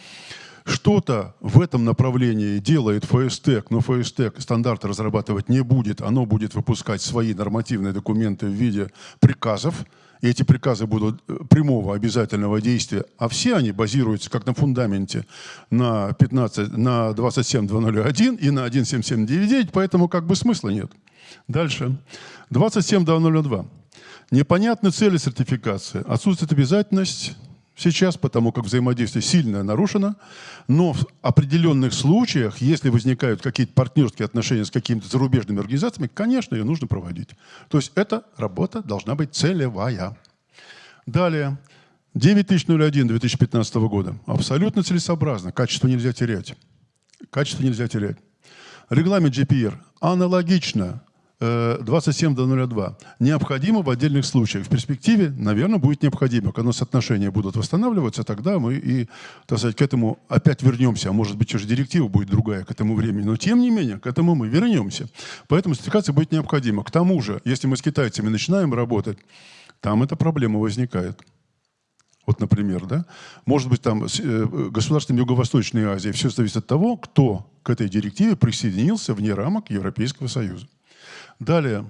Что-то в этом направлении делает ФСТЭК, но ФСТЭК стандарты разрабатывать не будет. Оно будет выпускать свои нормативные документы в виде приказов, и эти приказы будут э, прямого обязательного действия, а все они базируются как на фундаменте на, 15, на 27201 и на 17799, поэтому как бы смысла нет. Дальше. 27202. Непонятны цели сертификации. Отсутствует обязательность сейчас, потому как взаимодействие сильно нарушено. Но в определенных случаях, если возникают какие-то партнерские отношения с какими-то зарубежными организациями, конечно, ее нужно проводить. То есть эта работа должна быть целевая. Далее. 9001 2015 года. Абсолютно целесообразно. Качество нельзя терять. Качество нельзя терять. Регламент GPR аналогично 27.02. Э, необходимо в отдельных случаях. В перспективе, наверное, будет необходимо. Когда соотношения будут восстанавливаться, тогда мы и, так сказать, к этому опять вернемся. А может быть, уже директива будет другая к этому времени. Но, тем не менее, к этому мы вернемся. Поэтому сертификация будет необходима. К тому же, если мы с китайцами начинаем работать, там эта проблема возникает. Вот, например, да? Может быть, там э, государством Юго-Восточной Азии все зависит от того, кто к этой директиве присоединился вне рамок Европейского Союза. Далее.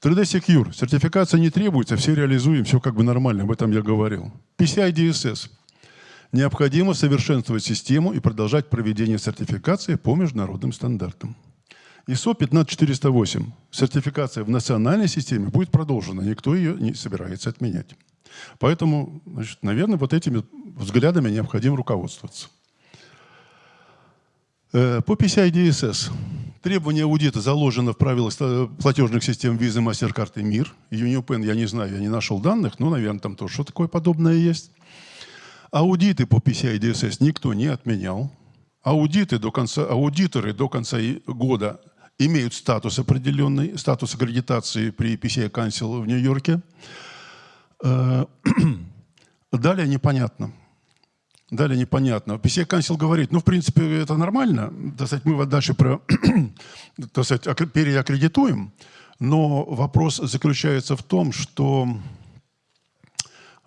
3D Secure. Сертификация не требуется, все реализуем, все как бы нормально, об этом я говорил. PCI DSS. Необходимо совершенствовать систему и продолжать проведение сертификации по международным стандартам. ISO 15408. Сертификация в национальной системе будет продолжена, никто ее не собирается отменять. Поэтому, значит, наверное, вот этими взглядами необходимо руководствоваться. Э, по PCI DSS. Требование аудита заложено в правилах платежных систем Visa, MasterCard и МИР. UniPen я не знаю, я не нашел данных, но, наверное, там тоже что такое подобное есть. Аудиты по PCI DSS никто не отменял. Аудиты до конца, аудиторы до конца года имеют статус определенный, статус аккредитации при PCI Council в Нью-Йорке. Э, <clears throat> далее непонятно. Далее непонятно. PCI Council говорит, ну, в принципе, это нормально. Так мы вот дальше про, <clears throat> так сказать, переаккредитуем. Но вопрос заключается в том, что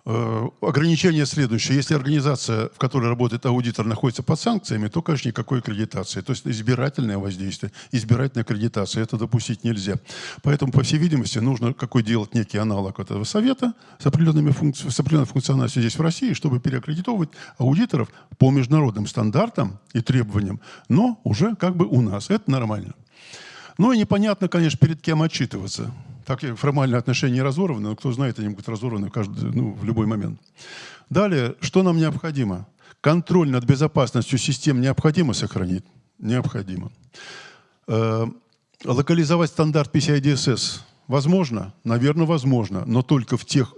ограничение следующее. Если организация, в которой работает аудитор, находится под санкциями, то, конечно, никакой аккредитации. То есть избирательное воздействие, избирательная аккредитация. Это допустить нельзя. Поэтому, по всей видимости, нужно какой делать некий аналог этого совета с, определенными функци... с определенной функциональностью здесь в России, чтобы переаккредитовывать аудиторов по международным стандартам и требованиям, но уже как бы у нас. Это нормально. Ну и непонятно, конечно, перед кем отчитываться. Так формальные отношения разорваны, но кто знает, они будут разорваны каждый, ну, в любой момент. Далее, что нам необходимо? Контроль над безопасностью систем необходимо сохранить? Необходимо. Э, локализовать стандарт PCI DSS возможно? Наверное, возможно, но только в тех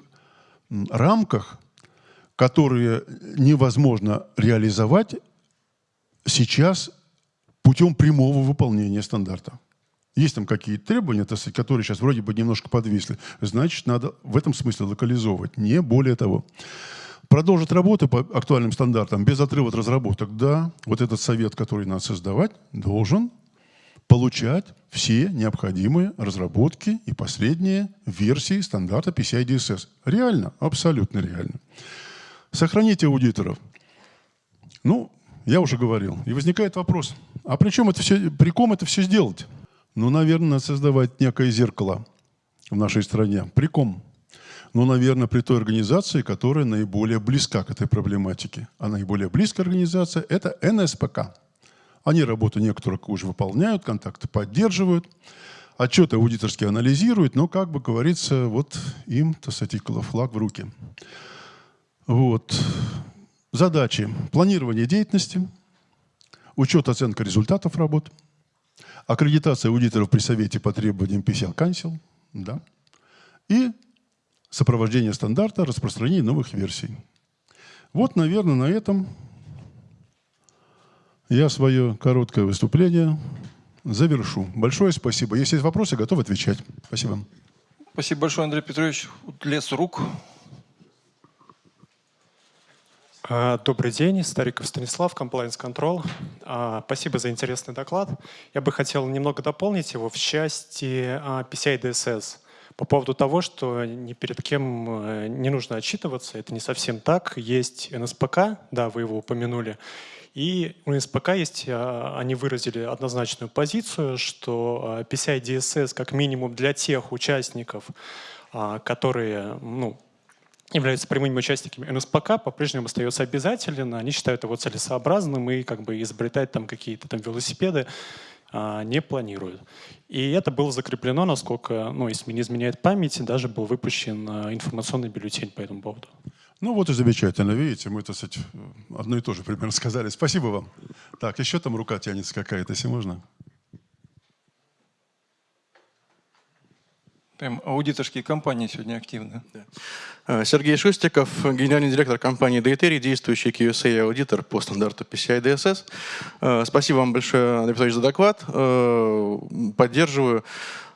рамках, которые невозможно реализовать сейчас путем прямого выполнения стандарта. Есть там какие-то требования, которые сейчас вроде бы немножко подвисли. Значит, надо в этом смысле локализовывать, не более того. Продолжить работу по актуальным стандартам без отрыва от разработок. Да, вот этот совет, который надо создавать, должен получать все необходимые разработки и последние версии стандарта PCI DSS. Реально, абсолютно реально. Сохраните аудиторов. Ну, я уже говорил. И возникает вопрос, а при чем это все, при ком это все сделать? Ну, наверное, создавать некое зеркало в нашей стране. При ком? Ну, наверное, при той организации, которая наиболее близка к этой проблематике. А наиболее близкая организация – это НСПК. Они работу некоторых уже выполняют, контакты поддерживают, отчеты аудиторские анализируют, но, как бы говорится, вот им, так сказать, флаг в руки. Вот. Задачи. Планирование деятельности, учет, оценка результатов работ – аккредитация аудиторов при Совете по требованиям PCL Council, да, и сопровождение стандарта, распространение новых версий. Вот, наверное, на этом я свое короткое выступление завершу. Большое спасибо. Если есть вопросы, готов отвечать. Спасибо. Спасибо большое, Андрей Петрович. Лес рук. А, добрый день, Стариков Станислав, Compliance Control. А, спасибо за интересный доклад. Я бы хотел немного дополнить его в части а, PCI DSS по поводу того, что ни перед кем э, не нужно отчитываться. Это не совсем так. Есть НСПК, да, вы его упомянули. И у НСПК есть, они выразили однозначную позицию, что PCI DSS как минимум для тех участников, которые ну, являются прямыми участниками НСПК, по-прежнему остается обязателен. Они считают его целесообразным и как бы изобретать там какие-то там велосипеды а, не планируют. И это было закреплено, насколько, ну, если не изменяет память, даже был выпущен а, информационный бюллетень по этому поводу. Ну вот и замечательно, видите, мы, так сказать, одно и то же примерно сказали. Спасибо вам. Так, еще там рука тянется какая-то, если можно. Прям аудиторские компании сегодня активны. Да. Сергей Шустиков, генеральный директор компании Дейтерий, действующий QSA-аудитор по стандарту PCI DSS. Э, спасибо вам большое, Андрей Петрович, за доклад. Э, поддерживаю.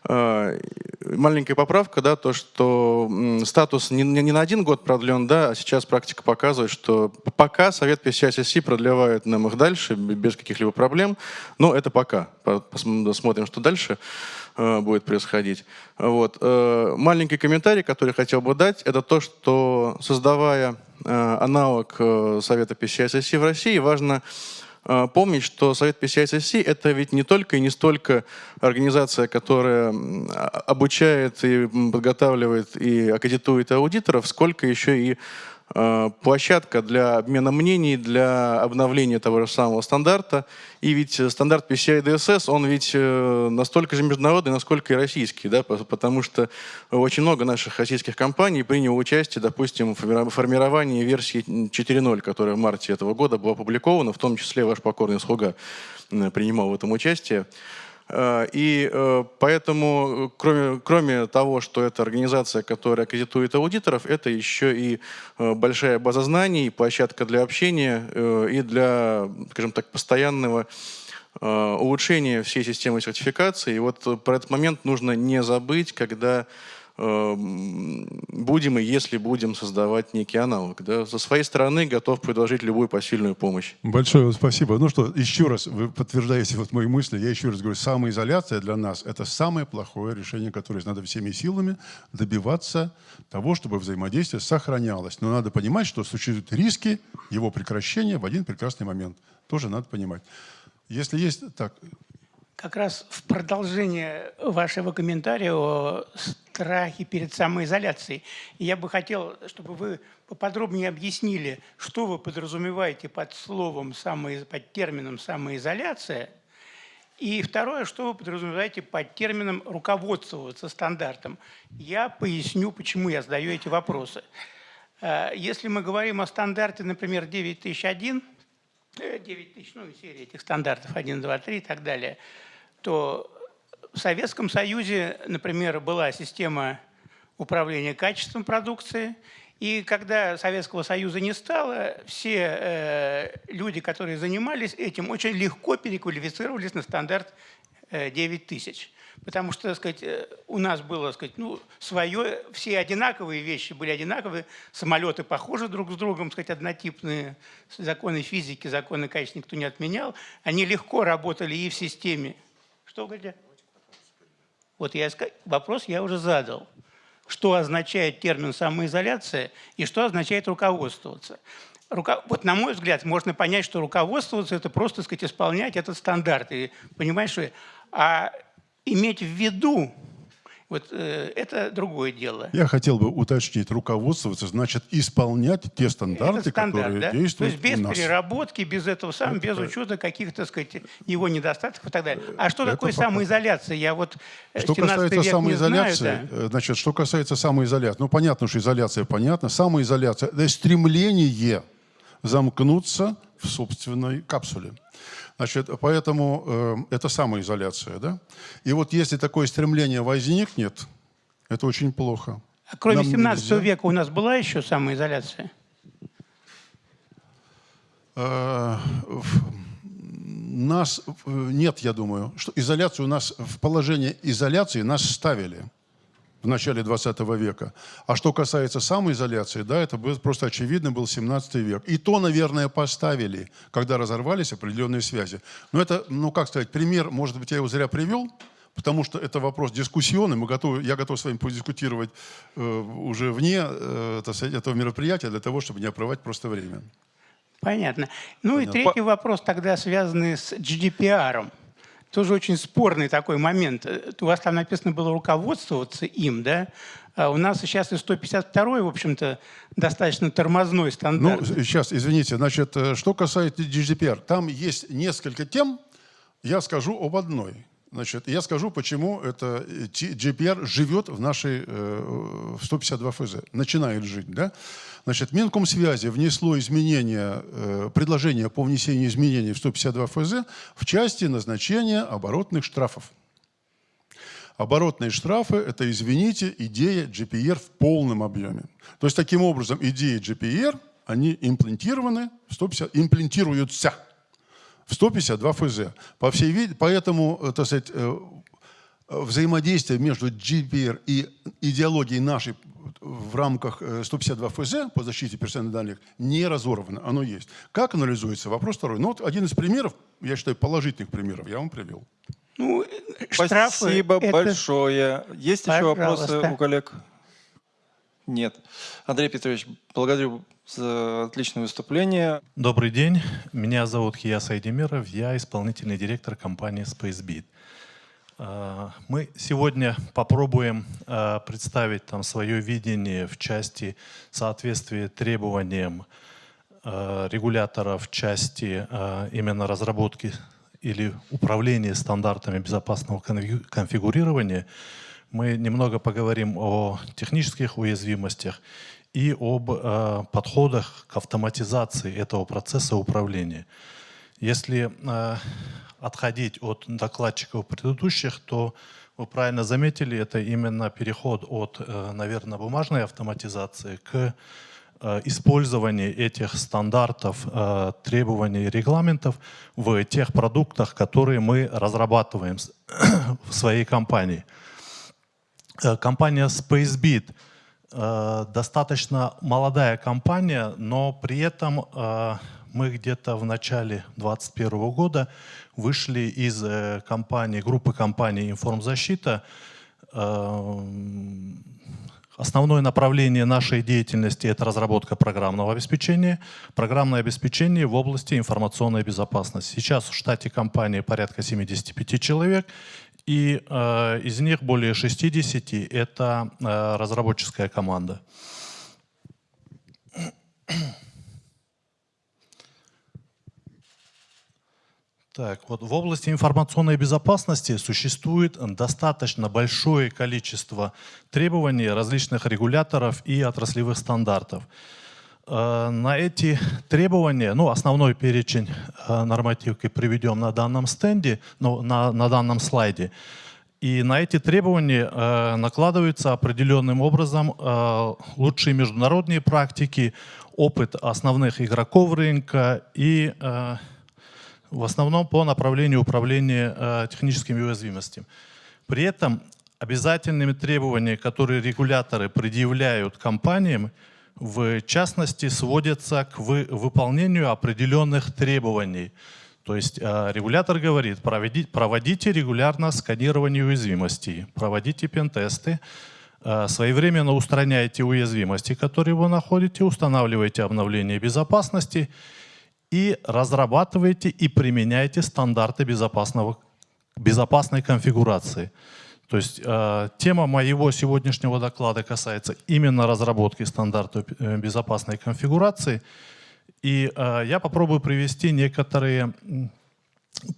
Э, маленькая поправка, да, то, что статус не, не на один год продлен, да, а сейчас практика показывает, что пока Совет PCI-SSC продлевает нам их дальше без каких-либо проблем, но это пока. Посмотрим, что дальше. Э, будет происходить. Вот. Э, маленький комментарий, который хотел бы дать, это то, что создавая аналог Совета PCI-SSC в России, важно помнить, что Совет PCI-SSC это ведь не только и не столько организация, которая обучает и подготавливает и аккредитует аудиторов, сколько еще и площадка для обмена мнений, для обновления того же самого стандарта. И ведь стандарт PCI DSS, он ведь э, настолько же международный, насколько и российский, да, потому что очень много наших российских компаний приняло участие, допустим, в формировании версии 4.0, которая в марте этого года была опубликована, в том числе ваш покорный слуга принимал в этом участие. Э, и э, поэтому, кроме, кроме того, что это организация, которая аккредитует аудиторов, это еще и э, большая база знаний, площадка для общения и для, скажем так, постоянного улучшения всей системы сертификации. И вот про этот момент нужно не забыть, когда будем и если будем создавать некий аналог. Да? Со своей стороны готов предложить любую посильную помощь. Большое вам спасибо. Ну что, еще раз, вы подтверждаете вот мои мысли. Я еще раз говорю, самоизоляция для нас – это самое плохое решение, которое надо всеми силами добиваться того, чтобы взаимодействие сохранялось. Но надо понимать, что существуют риски его прекращения в один прекрасный момент. Тоже надо понимать. Если есть... Так, как раз в продолжение вашего комментария о страхе перед самоизоляцией, я бы хотел, чтобы вы поподробнее объяснили, что вы подразумеваете под словом, под термином самоизоляция, и второе, что вы подразумеваете под термином руководствоваться стандартом. Я поясню, почему я задаю эти вопросы. Э, если мы говорим о стандарте, например, 9001, 9000, ну, серия этих стандартов 1, 2, 3 и так далее – то в Советском Союзе, например, была система управления качеством продукции, и когда Советского Союза не стало, все э, люди, которые занимались этим, очень легко переквалифицировались на стандарт э, 9000. Потому что, так сказать, э, у нас было, так сказать, ну, свое, все одинаковые вещи были одинаковые, самолеты похожи друг с другом, так сказать, однотипные, законы физики, законы качества никто не отменял. Они легко работали и в системе что, говорите? Вот я, вопрос я уже задал. Что означает термин самоизоляция и что означает руководствоваться? Руко... Вот на мой взгляд, можно понять, что руководствоваться – это просто, сказать, исполнять этот стандарт. И, понимаешь, что... А иметь в виду вот э, это другое дело. Я хотел бы уточнить, руководствоваться значит исполнять те стандарты, стандарт, которые да? действуют То есть без у нас. переработки, без этого сам, без учета каких-то, сказать, его недостатков и так далее. А что это такое пока. самоизоляция? Я вот э, что касается самоизоляции, знаю, да? Э, значит, что касается самоизоляции, ну понятно, что изоляция понятна. Самоизоляция – это стремление замкнуться в собственной капсуле. Значит, поэтому э, это самоизоляция. Да? И вот если такое стремление возникнет, это очень плохо. А кроме Нам 17 нельзя... века у нас была еще самоизоляция? Э, нас э, нет, я думаю, что изоляцию у нас в положение изоляции нас ставили в начале 20 века. А что касается самоизоляции, да, это был, просто очевидно был 17 век. И то, наверное, поставили, когда разорвались определенные связи. Но это, ну как сказать, пример, может быть, я его зря привел, потому что это вопрос дискуссионный. Мы готовы, я готов с вами подискутировать э, уже вне э, этого мероприятия для того, чтобы не оправдать просто время. Понятно. Ну Понятно. и третий вопрос тогда связанный с GDPR. -ом тоже очень спорный такой момент. Э, у вас там написано было руководствоваться им, да? А у нас сейчас и 152 в общем-то, достаточно тормозной стандарт. Ну, сейчас, извините, значит, э, что касается GDPR, там есть несколько тем, я скажу об одной. Значит, я скажу, почему это GDPR живет в нашей э, в 152 ФЗ, начинает жить, да? Значит, Минкомсвязи внесло изменения, э, предложение по внесению изменений в 152 ФЗ в части назначения оборотных штрафов. Оборотные штрафы – это, извините, идея GPR в полном объеме. То есть, таким образом, идеи GPR, они имплантированы, в 150, имплантируются в 152 ФЗ. По всей виде, поэтому, э, так сказать, э, взаимодействие между GPR и идеологией нашей в рамках 152 э, ФЗ по защите персональных данных не разорвано, оно есть. Как анализуется? Вопрос второй. Ну вот один из примеров, я считаю, положительных примеров, я вам привел. Ну, Спасибо это... большое. Есть Пожалуйста. еще вопросы у коллег? Нет. Андрей Петрович, благодарю за отличное выступление. Добрый день. Меня зовут Хия Сайдемиров. Я исполнительный директор компании SpaceBeat. А, мы сегодня попробуем а, представить там свое видение в части соответствия требованиям а, регулятора в части именно разработки или управления стандартами безопасного конфигурирования. Мы немного поговорим о технических уязвимостях и об подходах к автоматизации этого процесса управления. Если отходить от докладчиков предыдущих, то вы правильно заметили, это именно переход от, э, наверное, бумажной автоматизации к э, использованию этих стандартов, э, требований регламентов в тех продуктах, которые мы разрабатываем <coughs> в своей компании. Компания SpaceBit достаточно молодая компания, но при этом мы где-то в начале 2021 года вышли из компании, группы компаний «Информзащита», Основное направление нашей деятельности – это разработка программного обеспечения, программное обеспечение в области информационной безопасности. Сейчас в штате компании порядка 75 человек, и э, из них более 60 – это э, разработческая команда. Так, вот в области информационной безопасности существует достаточно большое количество требований различных регуляторов и отраслевых стандартов. Э, на эти требования, ну, основной перечень э, нормативки приведем на данном стенде, ну, на, на данном слайде. И на эти требования э, накладываются определенным образом лучшие международные практики, опыт основных игроков рынка и в основном по направлению управления техническими уязвимостями. При этом обязательными требованиями, которые регуляторы предъявляют компаниям, в частности, сводятся к вы, выполнению определенных требований. То есть э, регулятор говорит, проводите, проводите регулярно сканирование уязвимостей, проводите пентесты, э, своевременно устраняйте уязвимости, которые вы находите, устанавливайте обновление безопасности и разрабатываете и применяете стандарты безопасного, безопасной конфигурации. То есть э, тема моего сегодняшнего доклада касается именно разработки стандартов э, безопасной конфигурации. И э, я попробую привести некоторые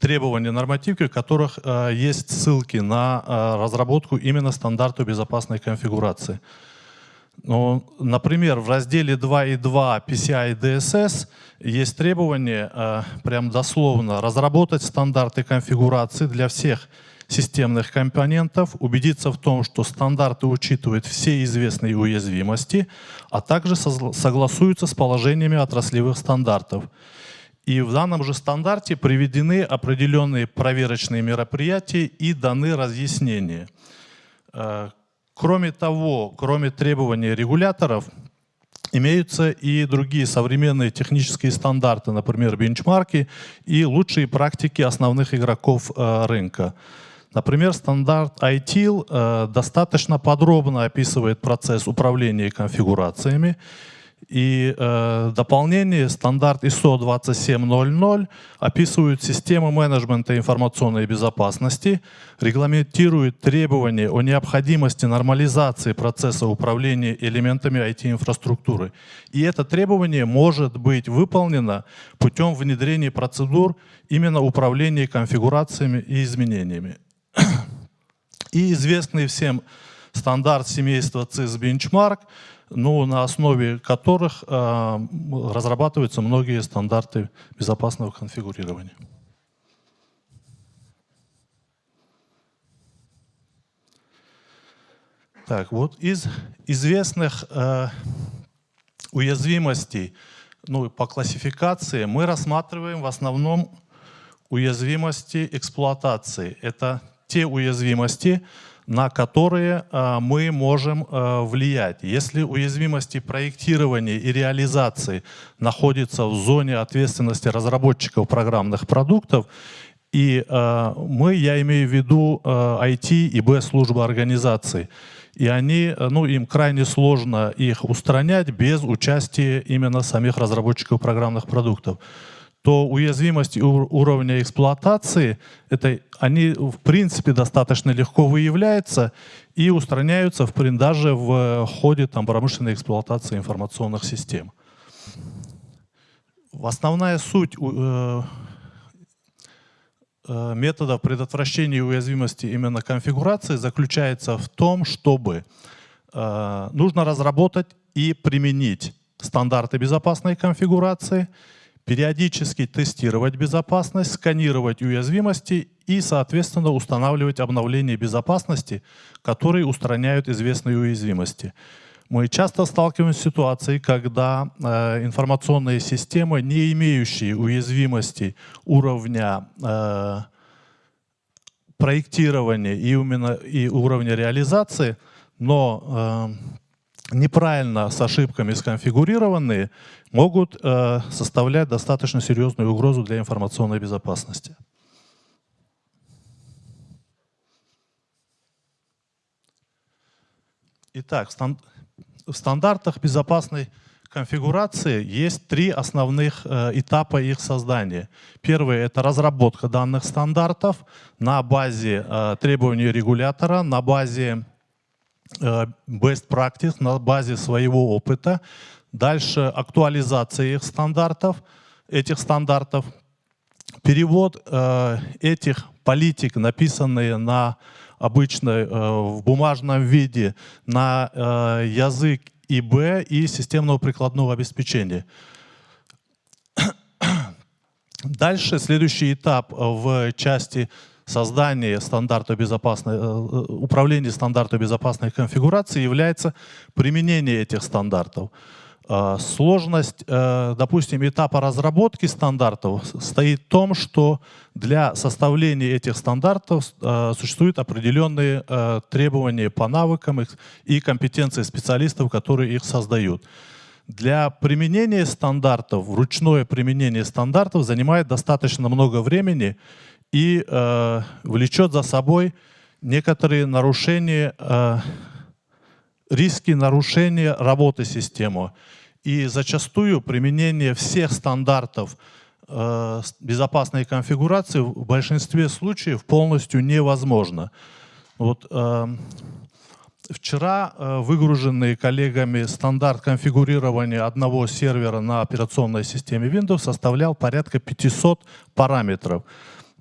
требования нормативки, в которых э, есть ссылки на э, разработку именно стандартов безопасной конфигурации. Ну, например, в разделе 2.2 PCI DSS есть требование, э, прям дословно, разработать стандарты конфигурации для всех системных компонентов, убедиться в том, что стандарты учитывают все известные уязвимости, а также согласуются с положениями отраслевых стандартов. И в данном же стандарте приведены определенные проверочные мероприятия и даны разъяснения. Э, Кроме того, кроме требований регуляторов, имеются и другие современные технические стандарты, например, бенчмарки и лучшие практики основных игроков э, рынка. Например, стандарт ITIL э, достаточно подробно описывает процесс управления конфигурациями и э, дополнение стандарт ISO 2700 описывает систему менеджмента информационной безопасности, регламентирует требования о необходимости нормализации процесса управления элементами IT-инфраструктуры. И это требование может быть выполнено путем внедрения процедур именно управления конфигурациями и изменениями. <clears throat> И известный всем стандарт семейства CIS Benchmark – ну, на основе которых э, разрабатываются многие стандарты безопасного конфигурирования. Так, вот из известных э, уязвимостей ну, по классификации мы рассматриваем в основном уязвимости эксплуатации. Это те уязвимости, на которые э, мы можем э, влиять. Если уязвимости проектирования и реализации находятся в зоне ответственности разработчиков программных продуктов, и э, мы, я имею в виду IT и Б-службы организации, и они, ну, им крайне сложно их устранять без участия именно самих разработчиков программных продуктов то уязвимости уровня эксплуатации, это, они в принципе достаточно легко выявляются и устраняются в, даже в ходе там, промышленной эксплуатации информационных систем. Основная суть э, э, методов предотвращения уязвимости именно конфигурации заключается в том, чтобы э, нужно разработать и применить стандарты безопасной конфигурации – периодически тестировать безопасность, сканировать уязвимости и, соответственно, устанавливать обновления безопасности, которые устраняют известные уязвимости. Мы часто сталкиваемся с ситуацией, когда э, информационные системы, не имеющие уязвимости уровня э, проектирования и, именно, и уровня реализации, но э, неправильно с ошибками сконфигурированные могут э, составлять достаточно серьезную угрозу для информационной безопасности. Итак, в стандартах безопасной конфигурации есть три основных э, этапа их создания. Первый — это разработка данных стандартов на базе э, требований регулятора, на базе best practice, на базе своего опыта. Дальше актуализация их стандартов, этих стандартов. Перевод э, этих политик, написанные на обычной, э, в бумажном виде, на э, язык ИБ и системного прикладного обеспечения. Дальше следующий этап в части создания стандарта безопасной, э, управления стандарта безопасной конфигурации является применение этих стандартов. Э, сложность, э, допустим, этапа разработки стандартов стоит в том, что для составления этих стандартов э, существуют определенные требования по навыкам и компетенции специалистов, которые их создают. Для применения стандартов, ручное применение стандартов занимает достаточно много времени и влечет за собой некоторые нарушения риски нарушения работы системы. И зачастую применение всех стандартов э, безопасной конфигурации в большинстве случаев полностью невозможно. Вот, э, вчера э, выгруженный коллегами стандарт конфигурирования одного сервера на операционной системе Windows составлял порядка 500 параметров.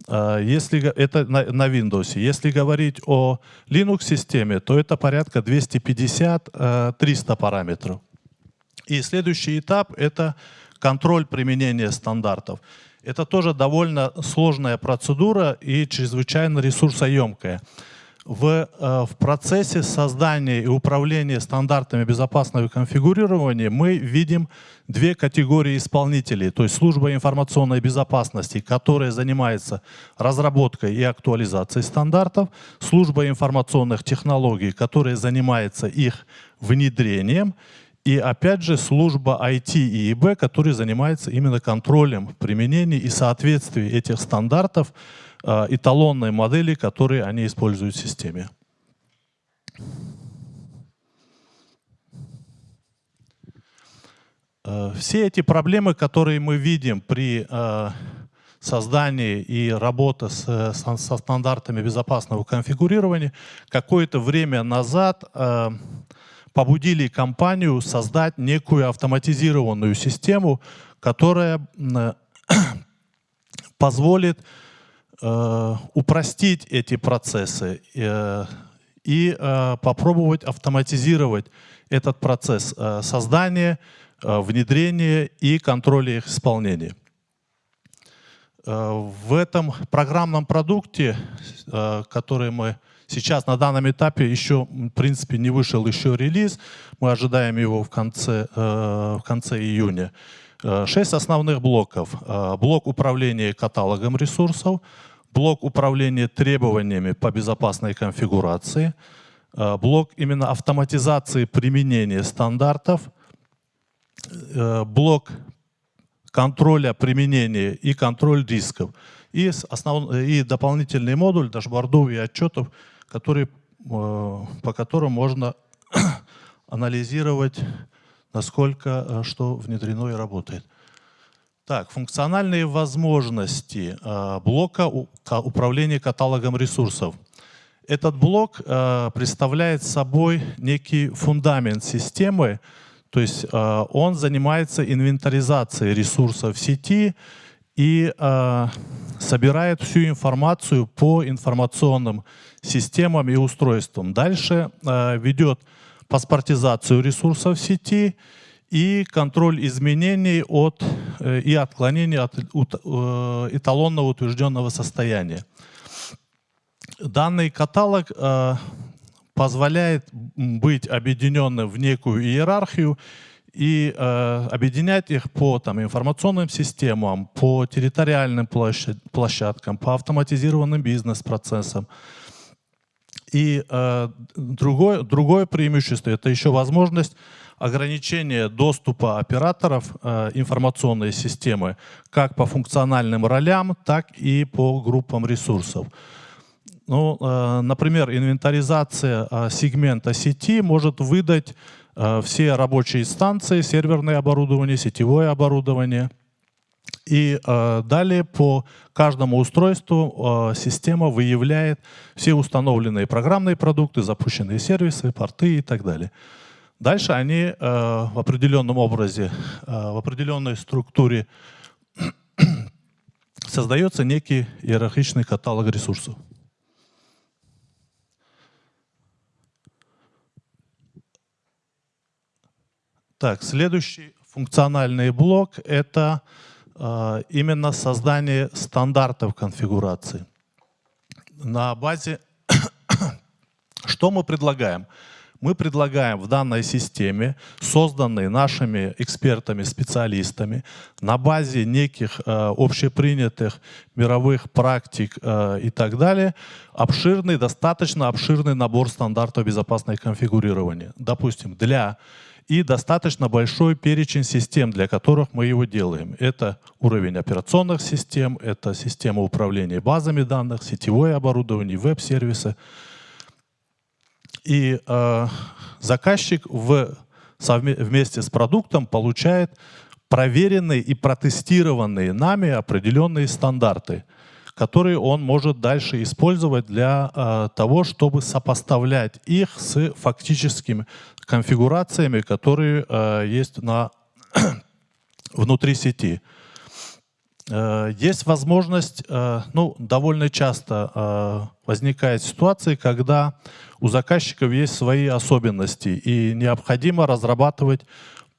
Э, если это на, на Windows. Если говорить о Linux-системе, то это порядка 250-300 э, параметров. И следующий этап — это контроль применения стандартов. Это тоже довольно сложная процедура и чрезвычайно ресурсоемкая. В, э, в процессе создания и управления стандартами безопасного конфигурирования мы видим две категории исполнителей, то есть служба информационной безопасности, которая занимается разработкой и актуализацией стандартов, служба информационных технологий, которая занимается их внедрением, и опять же служба IT и ИБ, которая занимается именно контролем применения и соответствия этих стандартов э, эталонной модели, которые они используют в системе. Э, все эти проблемы, которые мы видим при э, создании и работе со, стандартами безопасного конфигурирования, какое-то время назад побудили компанию создать некую автоматизированную систему, которая <clears throat> позволит э, упростить эти процессы э, и э, попробовать автоматизировать этот процесс э, создания, э, внедрения и контроля их исполнения. Э, в этом программном продукте, э, который мы Сейчас на данном этапе еще, в принципе, не вышел еще релиз. Мы ожидаем его в конце, э, в конце июня. Шесть основных блоков. Э, блок управления каталогом ресурсов, блок управления требованиями по безопасной конфигурации, блок именно автоматизации применения стандартов, блок контроля применения и контроль рисков. И, основ... и дополнительный модуль дашбордов и отчетов, который, э, по которым можно <clears throat> анализировать, насколько э, что внедрено и работает. Так, функциональные возможности э, блока управления каталогом ресурсов. Этот блок представляет собой некий фундамент системы, то есть он занимается инвентаризацией ресурсов сети и собирает всю информацию по информационным системам и устройствам. Дальше э, ведет паспортизацию ресурсов сети и контроль изменений от, э, и отклонений от э, эталонного утвержденного состояния. Данный каталог э, позволяет быть объединенным в некую иерархию и э, объединять их по там, информационным системам, по территориальным площадкам, по автоматизированным бизнес-процессам. И э, другое, другое преимущество – это еще возможность ограничения доступа операторов э, информационной системы как по функциональным ролям, так и по группам ресурсов. Ну, э, например, инвентаризация э, сегмента сети может выдать Э, все рабочие станции, серверное оборудование, сетевое оборудование. И э, далее по каждому устройству э, система выявляет все установленные программные продукты, запущенные сервисы, порты и так далее. Дальше они в определенном образе, в определенной структуре <clears throat> создается некий иерархичный каталог ресурсов. Так, следующий функциональный блок — это э, именно создание стандартов конфигурации. На базе... <coughs> Что мы предлагаем? Мы предлагаем в данной системе, созданной нашими экспертами, специалистами, на базе неких э, общепринятых мировых практик э, и так далее, обширный, достаточно обширный набор стандартов безопасного конфигурирования. Допустим, для и достаточно большой перечень систем, для которых мы его делаем. Это уровень операционных систем, это система управления базами данных, сетевое оборудование, веб-сервисы. И э, заказчик в, вместе с продуктом получает проверенные и протестированные нами определенные стандарты, которые он может дальше использовать для э, того, чтобы сопоставлять их с фактическими конфигурациями, которые э, есть на <clears throat> внутри сети. Э, есть возможность, э, ну, довольно часто э, возникает ситуация, когда у заказчиков есть свои особенности, и необходимо разрабатывать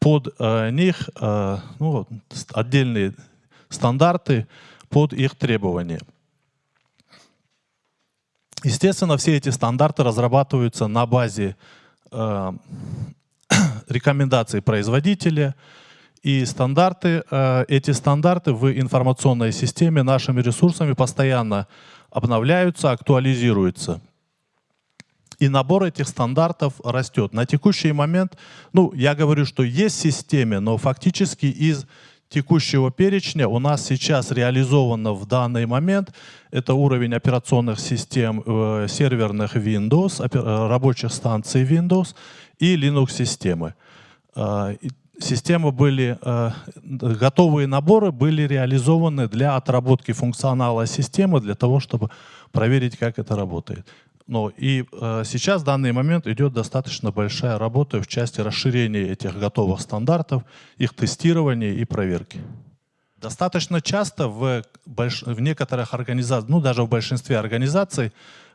под э, них э, ну, отдельные стандарты под их требования. Естественно, все эти стандарты разрабатываются на базе Э, <coughs> рекомендации производителя и стандарты. Э, эти стандарты в информационной системе нашими ресурсами постоянно обновляются, актуализируются. И набор этих стандартов растет. На текущий момент, ну, я говорю, что есть в системе, но фактически из текущего перечня у нас сейчас реализовано в данный момент это уровень операционных систем э, серверных Windows, э, рабочих станций Windows и Linux-системы. Э, системы были, э, готовые наборы были реализованы для отработки функционала системы, для того, чтобы проверить, как это работает. Но и э, сейчас в данный момент идет достаточно большая работа в части расширения этих готовых стандартов, их тестирования и проверки. Достаточно часто в, больш... в некоторых организациях, ну даже в большинстве организаций,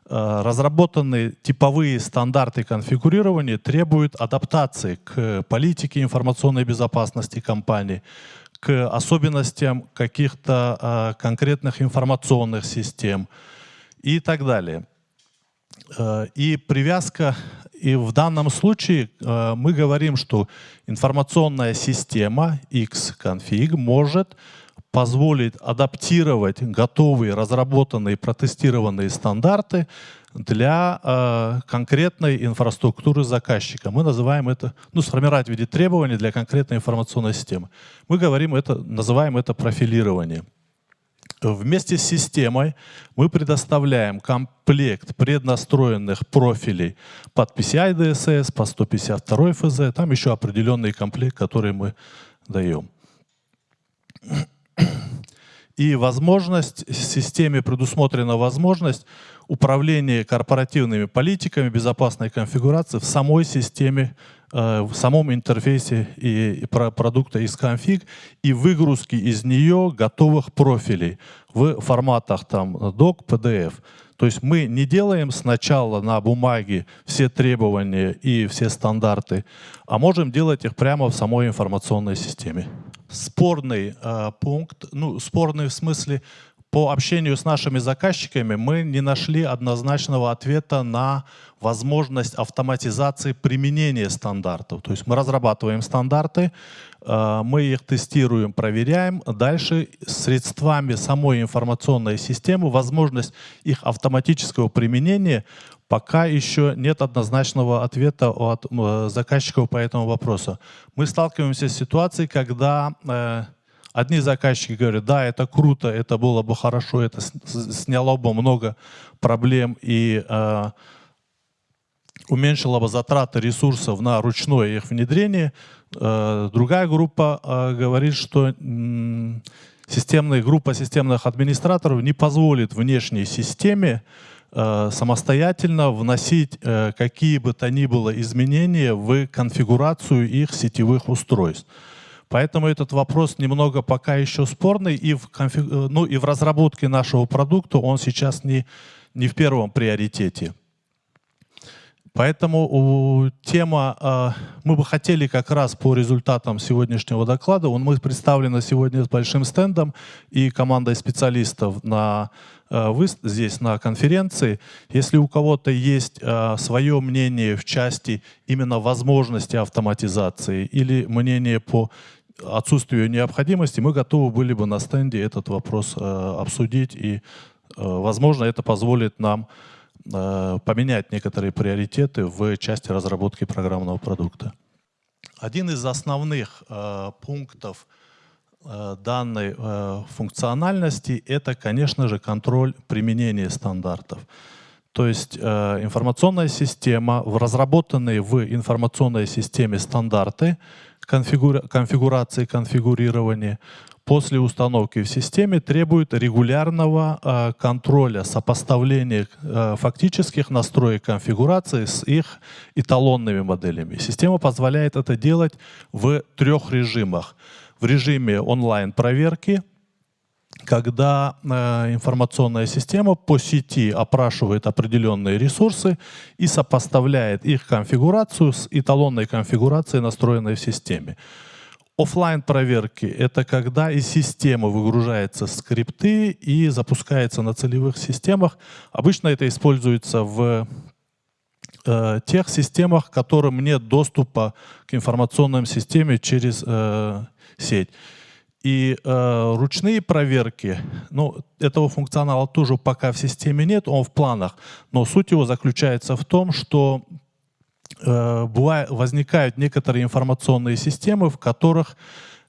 э, разработанные типовые стандарты конфигурирования требуют адаптации к политике информационной безопасности компании, к особенностям каких-то э, конкретных информационных систем и так далее. Э, и привязка, и в данном случае э, мы говорим, что информационная система Xconfig может позволить адаптировать готовые, разработанные, протестированные стандарты для э, конкретной инфраструктуры заказчика. Мы называем это, ну, сформировать в виде требований для конкретной информационной системы. Мы говорим это, называем это профилирование. Вместе с системой мы предоставляем комплект преднастроенных профилей под PCI DSS, по 152 ФЗ, там еще определенный комплект, который мы даем. И возможность, системе предусмотрена возможность управления корпоративными политиками безопасной конфигурации в самой системе в самом интерфейсе и про продукта из конфиг и выгрузки из нее готовых профилей в форматах там doc, PDF. То есть мы не делаем сначала на бумаге все требования и все стандарты, а можем делать их прямо в самой информационной системе. Спорный э, пункт, ну спорный в смысле по общению с нашими заказчиками мы не нашли однозначного ответа на возможность автоматизации применения стандартов. То есть мы разрабатываем стандарты, э, мы их тестируем, проверяем. Дальше средствами самой информационной системы возможность их автоматического применения пока еще нет однозначного ответа от э, заказчиков по этому вопросу. Мы сталкиваемся с ситуацией, когда э, одни заказчики говорят, да, это круто, это было бы хорошо, это сняло бы много проблем и э, уменьшило бы затраты ресурсов на ручное их внедрение. Э, другая группа э, говорит, что системная группа системных администраторов не позволит внешней системе самостоятельно вносить какие бы то ни было изменения в конфигурацию их сетевых устройств. Поэтому этот вопрос немного пока еще спорный, и в, конфиг... Э, ну, и в разработке нашего продукта он сейчас не, не в первом приоритете. Поэтому тема, мы бы хотели как раз по результатам сегодняшнего доклада, он, мы представлены сегодня с большим стендом и командой специалистов на вы здесь на конференции. Если у кого-то есть э, свое мнение в части именно возможности автоматизации или мнение по отсутствию необходимости, мы готовы были бы на стенде этот вопрос обсудить. И, возможно, это позволит нам поменять некоторые приоритеты в части разработки программного продукта. Один из основных пунктов Э, данной э, функциональности — это, конечно же, контроль применения стандартов. То есть э, информационная система, в разработанные в информационной системе стандарты конфигура конфигурации, конфигурирования, после установки в системе требуют регулярного контроля, сопоставления фактических настроек конфигурации с их эталонными моделями. Система позволяет это делать в трех режимах — в режиме онлайн-проверки, когда э, информационная система по сети опрашивает определенные ресурсы и сопоставляет их конфигурацию с эталонной конфигурацией, настроенной в системе. Оффлайн проверки — это когда из системы выгружаются скрипты и запускается на целевых системах. Обычно это используется в э, тех системах, которым нет доступа к информационной системе через э, сеть. И э, ручные проверки, ну, этого функционала тоже пока в системе нет, он в планах, но суть его заключается в том, что возникают некоторые информационные системы, в которых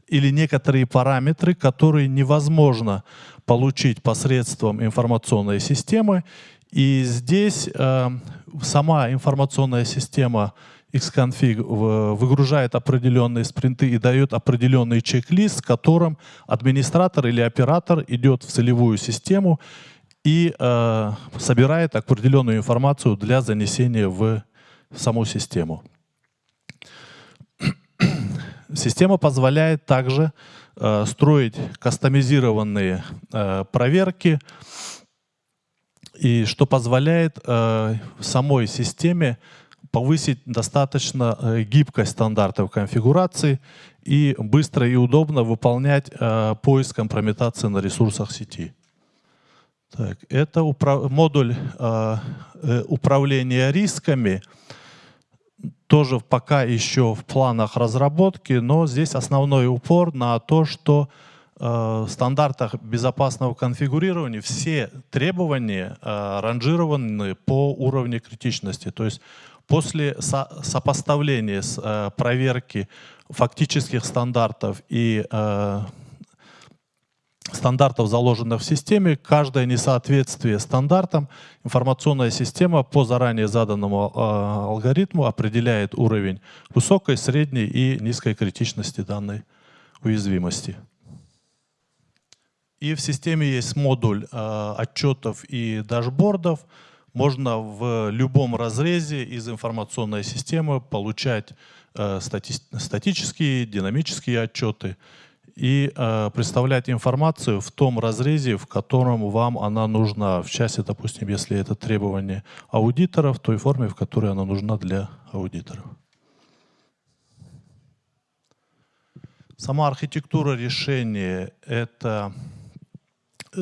или некоторые параметры, которые невозможно получить посредством информационной системы. И здесь э, сама информационная система Xconfig выгружает определенные спринты и дает определенный чек-лист, которым администратор или оператор идет в целевую систему и э, собирает определенную информацию для занесения в саму систему. <clears throat> Система позволяет также э, строить кастомизированные э, проверки, и что позволяет э, самой системе повысить достаточно э, гибкость стандартов конфигурации и быстро и удобно выполнять э, поиск компрометации на ресурсах сети. Так, это модуль э, э, управления рисками, тоже пока еще в планах разработки, но здесь основной упор на то, что э, в стандартах безопасного конфигурирования все требования э, ранжированы по уровню критичности. То есть После со сопоставления с э, проверки фактических стандартов и стандартов, заложенных в системе, каждое несоответствие стандартам, информационная система по заранее заданному э, алгоритму определяет уровень высокой, средней и низкой критичности данной уязвимости. И в системе есть модуль э, отчетов и дашбордов, можно в любом разрезе из информационной системы получать э, стати статические, динамические отчеты и э, представлять информацию в том разрезе, в котором вам она нужна. В части, допустим, если это требование аудитора, в той форме, в которой она нужна для аудиторов. Сама архитектура решения — это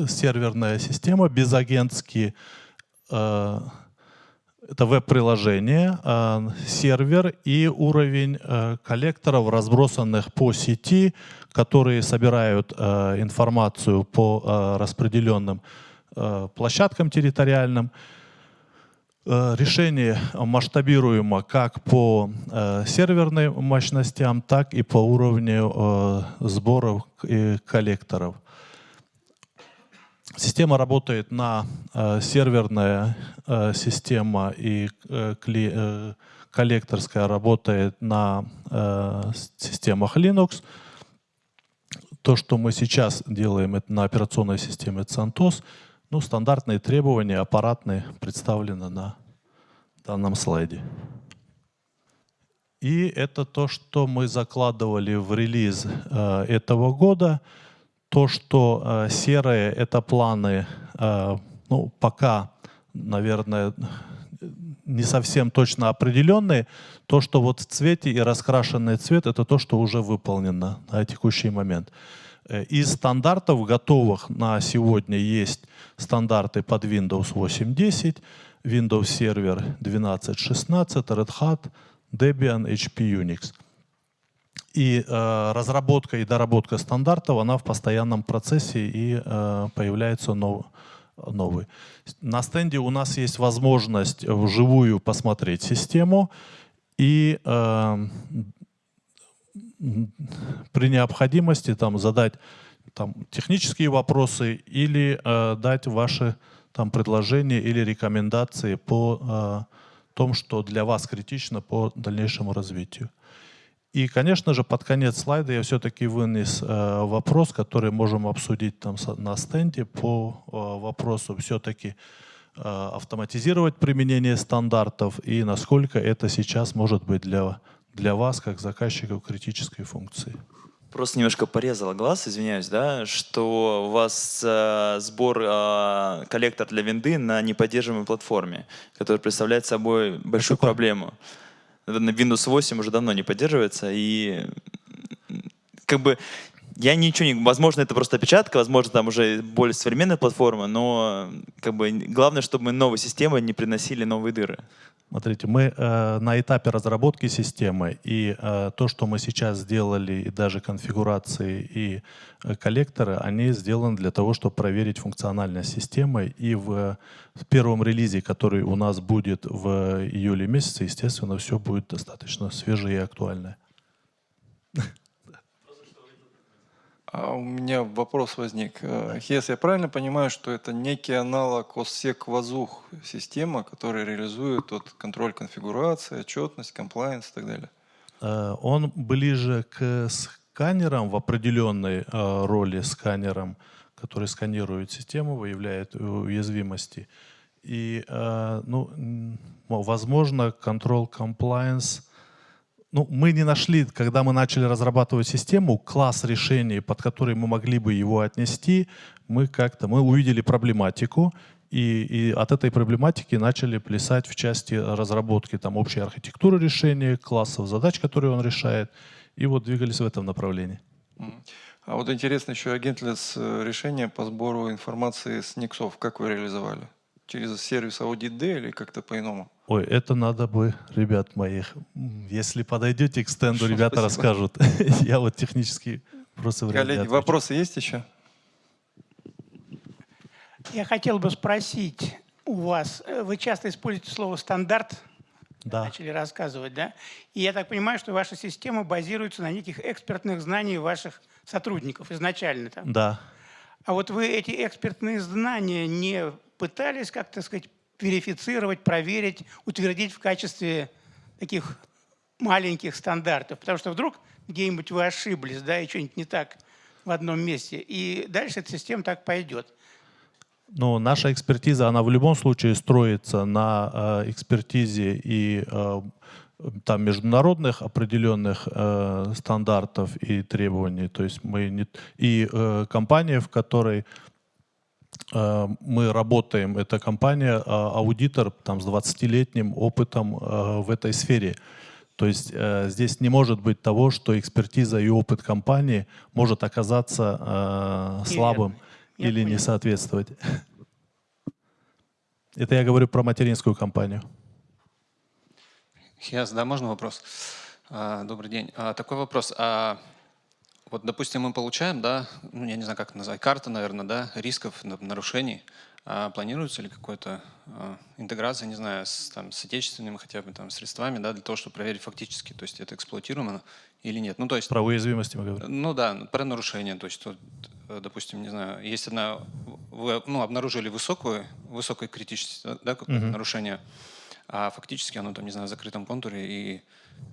серверная система, безагентские э, это веб-приложение, э, сервер и уровень э, коллекторов, разбросанных по сети, которые собирают э, информацию по распределенным площадкам территориальным. Решение масштабируемо как по серверным мощностям, так и по уровню сборов и коллекторов. Система работает на э, серверная э, система и э, кли, э, коллекторская работает на э, системах Linux. То, что мы сейчас делаем это на операционной системе CentOS, ну, стандартные требования аппаратные представлены на данном слайде. И это то, что мы закладывали в релиз э, этого года – то, что э, серые — это планы, э, ну, пока, наверное, не совсем точно определенные. То, что вот в цвете и раскрашенный цвет — это то, что уже выполнено на текущий момент. Э, из стандартов готовых на сегодня есть стандарты под Windows 8.10, Windows Server 12.16, Red Hat, Debian, HP Unix. И э, разработка и доработка стандартов, она в постоянном процессе и э, появляется нов, новый. На стенде у нас есть возможность вживую посмотреть систему и э, при необходимости там, задать там, технические вопросы или э, дать ваши там, предложения или рекомендации по э, том, что для вас критично по дальнейшему развитию. И, конечно же, под конец слайда я все-таки вынес э, вопрос, который можем обсудить там на стенде по э, вопросу все-таки э, автоматизировать применение стандартов и насколько это сейчас может быть для, для вас, как заказчиков критической функции. Просто немножко порезала глаз, извиняюсь, да, что у вас э, сбор э, коллектор для винды на неподдерживаемой платформе, который представляет собой большую проблему на Windows 8 уже давно не поддерживается, и как бы я ничего не... Возможно, это просто опечатка, возможно, там уже более современная платформа, но как бы главное, чтобы новые системы не приносили новые дыры. Смотрите, мы э, на этапе разработки системы, и э, то, что мы сейчас сделали, и даже конфигурации и э, коллекторы, они сделаны для того, чтобы проверить функциональность системы. И в, в первом релизе, который у нас будет в июле месяце, естественно, все будет достаточно свежее и актуальное. А у меня вопрос возник. Э, Хес, я правильно понимаю, что это некий аналог OSSEC вазух система, которая реализует тот контроль конфигурации, отчетность, комплайенс и так далее? Э, он ближе к сканерам в определенной э, роли сканерам, который сканирует систему, выявляет уязвимости. И, ну, возможно, control compliance – ну, мы не нашли, когда мы начали разрабатывать систему, класс решений, под который мы могли бы его отнести. Мы как-то, мы увидели проблематику, и, и от этой проблематики начали плясать в части разработки там, общей архитектуры решения, классов задач, которые он решает, и вот двигались в этом направлении. А вот интересно еще агентлес э, решение по сбору информации с Никсов. Как вы реализовали? Через сервис Audit D или как-то по-иному? Ой, это надо бы, ребят моих, если подойдете к стенду, <laughs> ребята Спасибо. расскажут. <laughs> Я вот технически просто Коллеги, вопросы есть еще? Я хотел бы спросить у вас, э, вы часто используете слово «стандарт», да. начали рассказывать, да? И я так понимаю, что ваша система базируется на неких экспертных знаниях ваших сотрудников изначально. Там. Да. А вот вы эти экспертные знания не пытались, как то сказать, верифицировать, проверить, утвердить в качестве таких маленьких стандартов. Потому что вдруг где-нибудь вы ошиблись, да, и что-нибудь не так в одном месте. И дальше эта система так пойдет. Но наша экспертиза, она в любом случае строится на э, экспертизе и э, там международных определенных э, стандартов и требований. То есть мы не... И э, компания, в которой мы работаем, это компания, а, аудитор там, с 20-летним опытом э, в этой сфере. То есть э, здесь не может быть того, что экспертиза и опыт компании может оказаться слабым. Я или не понял. соответствовать. <laughs> Это я говорю про материнскую компанию. Хиас, да, можно вопрос? А, Добрый день. А, Такой вопрос. А вот, допустим, мы получаем, да, ну, я не знаю, как это назвать, карта, наверное, да, рисков, на- нарушений. А планируется ли какая-то а, интеграция, не знаю, с, там, с отечественными хотя бы там средствами, да, для того, чтобы проверить фактически, то есть это эксплуатируемо или нет? Ну, то есть... Про уязвимости мы говорим. Ну да, про нарушение. То есть, вот, э, допустим, не знаю, есть одна, вы ну, обнаружили высокую, высокой критичность, да, какое-то Мгм. нарушение, а фактически оно там, не знаю, в закрытом контуре и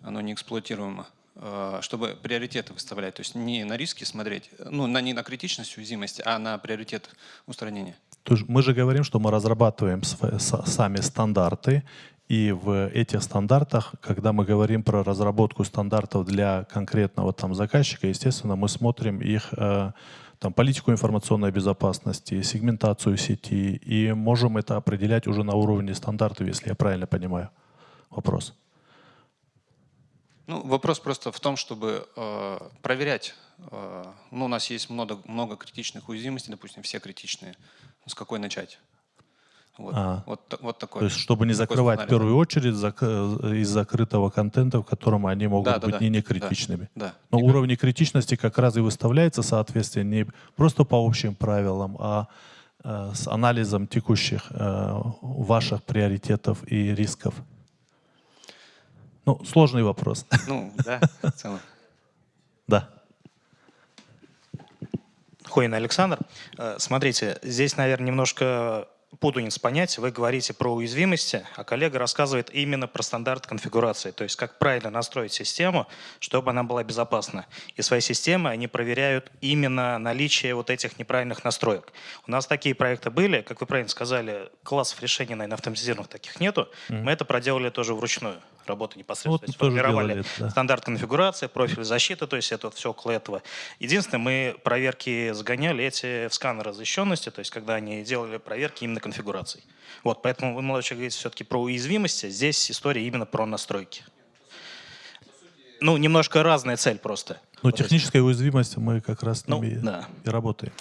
оно не эксплуатируемо. Э, Чтобы приоритеты выставлять, то есть не на риски смотреть, ну, на, не на критичность уязвимости, а на приоритет устранения. То есть Мы же говорим, что мы разрабатываем сами стандарты, и в этих стандартах, когда мы говорим про разработку стандартов для конкретного там заказчика, естественно, мы смотрим их э, там, политику информационной безопасности, сегментацию сети, и можем это определять уже на уровне стандартов, если я правильно понимаю вопрос. Ну, вопрос просто в том, чтобы э, проверять. э, ну, у нас есть много, много критичных уязвимостей, допустим, все критичные. Ну, С какой начать? Вот, А. вот, вот такой. То есть, чтобы не закрывать в сценарий. первую очередь зак- э, из закрытого контента, в котором они могут Да, да, быть да, не да, некритичными. да. Но уровни критичности как раз и выставляется соответствие не просто по общим правилам, а э, с анализом текущих э, ваших приоритетов и рисков. Ну, сложный вопрос. <laughs> Ну, да, в целом. Да. Хуин Александр. Э, Смотрите, здесь, наверное, немножко путаница понятий. Вы говорите про уязвимости, а коллега рассказывает именно про стандарт конфигурации, то есть как правильно настроить систему, чтобы она была безопасна. И свои системы они проверяют именно наличие вот этих неправильных настроек. У нас такие проекты были, как вы правильно сказали, классов решений, наверное, автоматизированных таких нету. Мы это проделали тоже вручную работу непосредственно. Вот То мы есть тоже формировали делали это, да. стандарт конфигурации, профиль защиты, то есть это вот все около этого. Единственное, мы проверки загоняли эти в сканеры защищенности, то есть когда они делали проверки именно конфигураций. Вот, поэтому вы, молодой человек, говорите все-таки про уязвимости, здесь история именно про настройки. Ну, немножко разная цель просто. Но техническая уязвимость мы как раз с Ну, ними да. и работаем.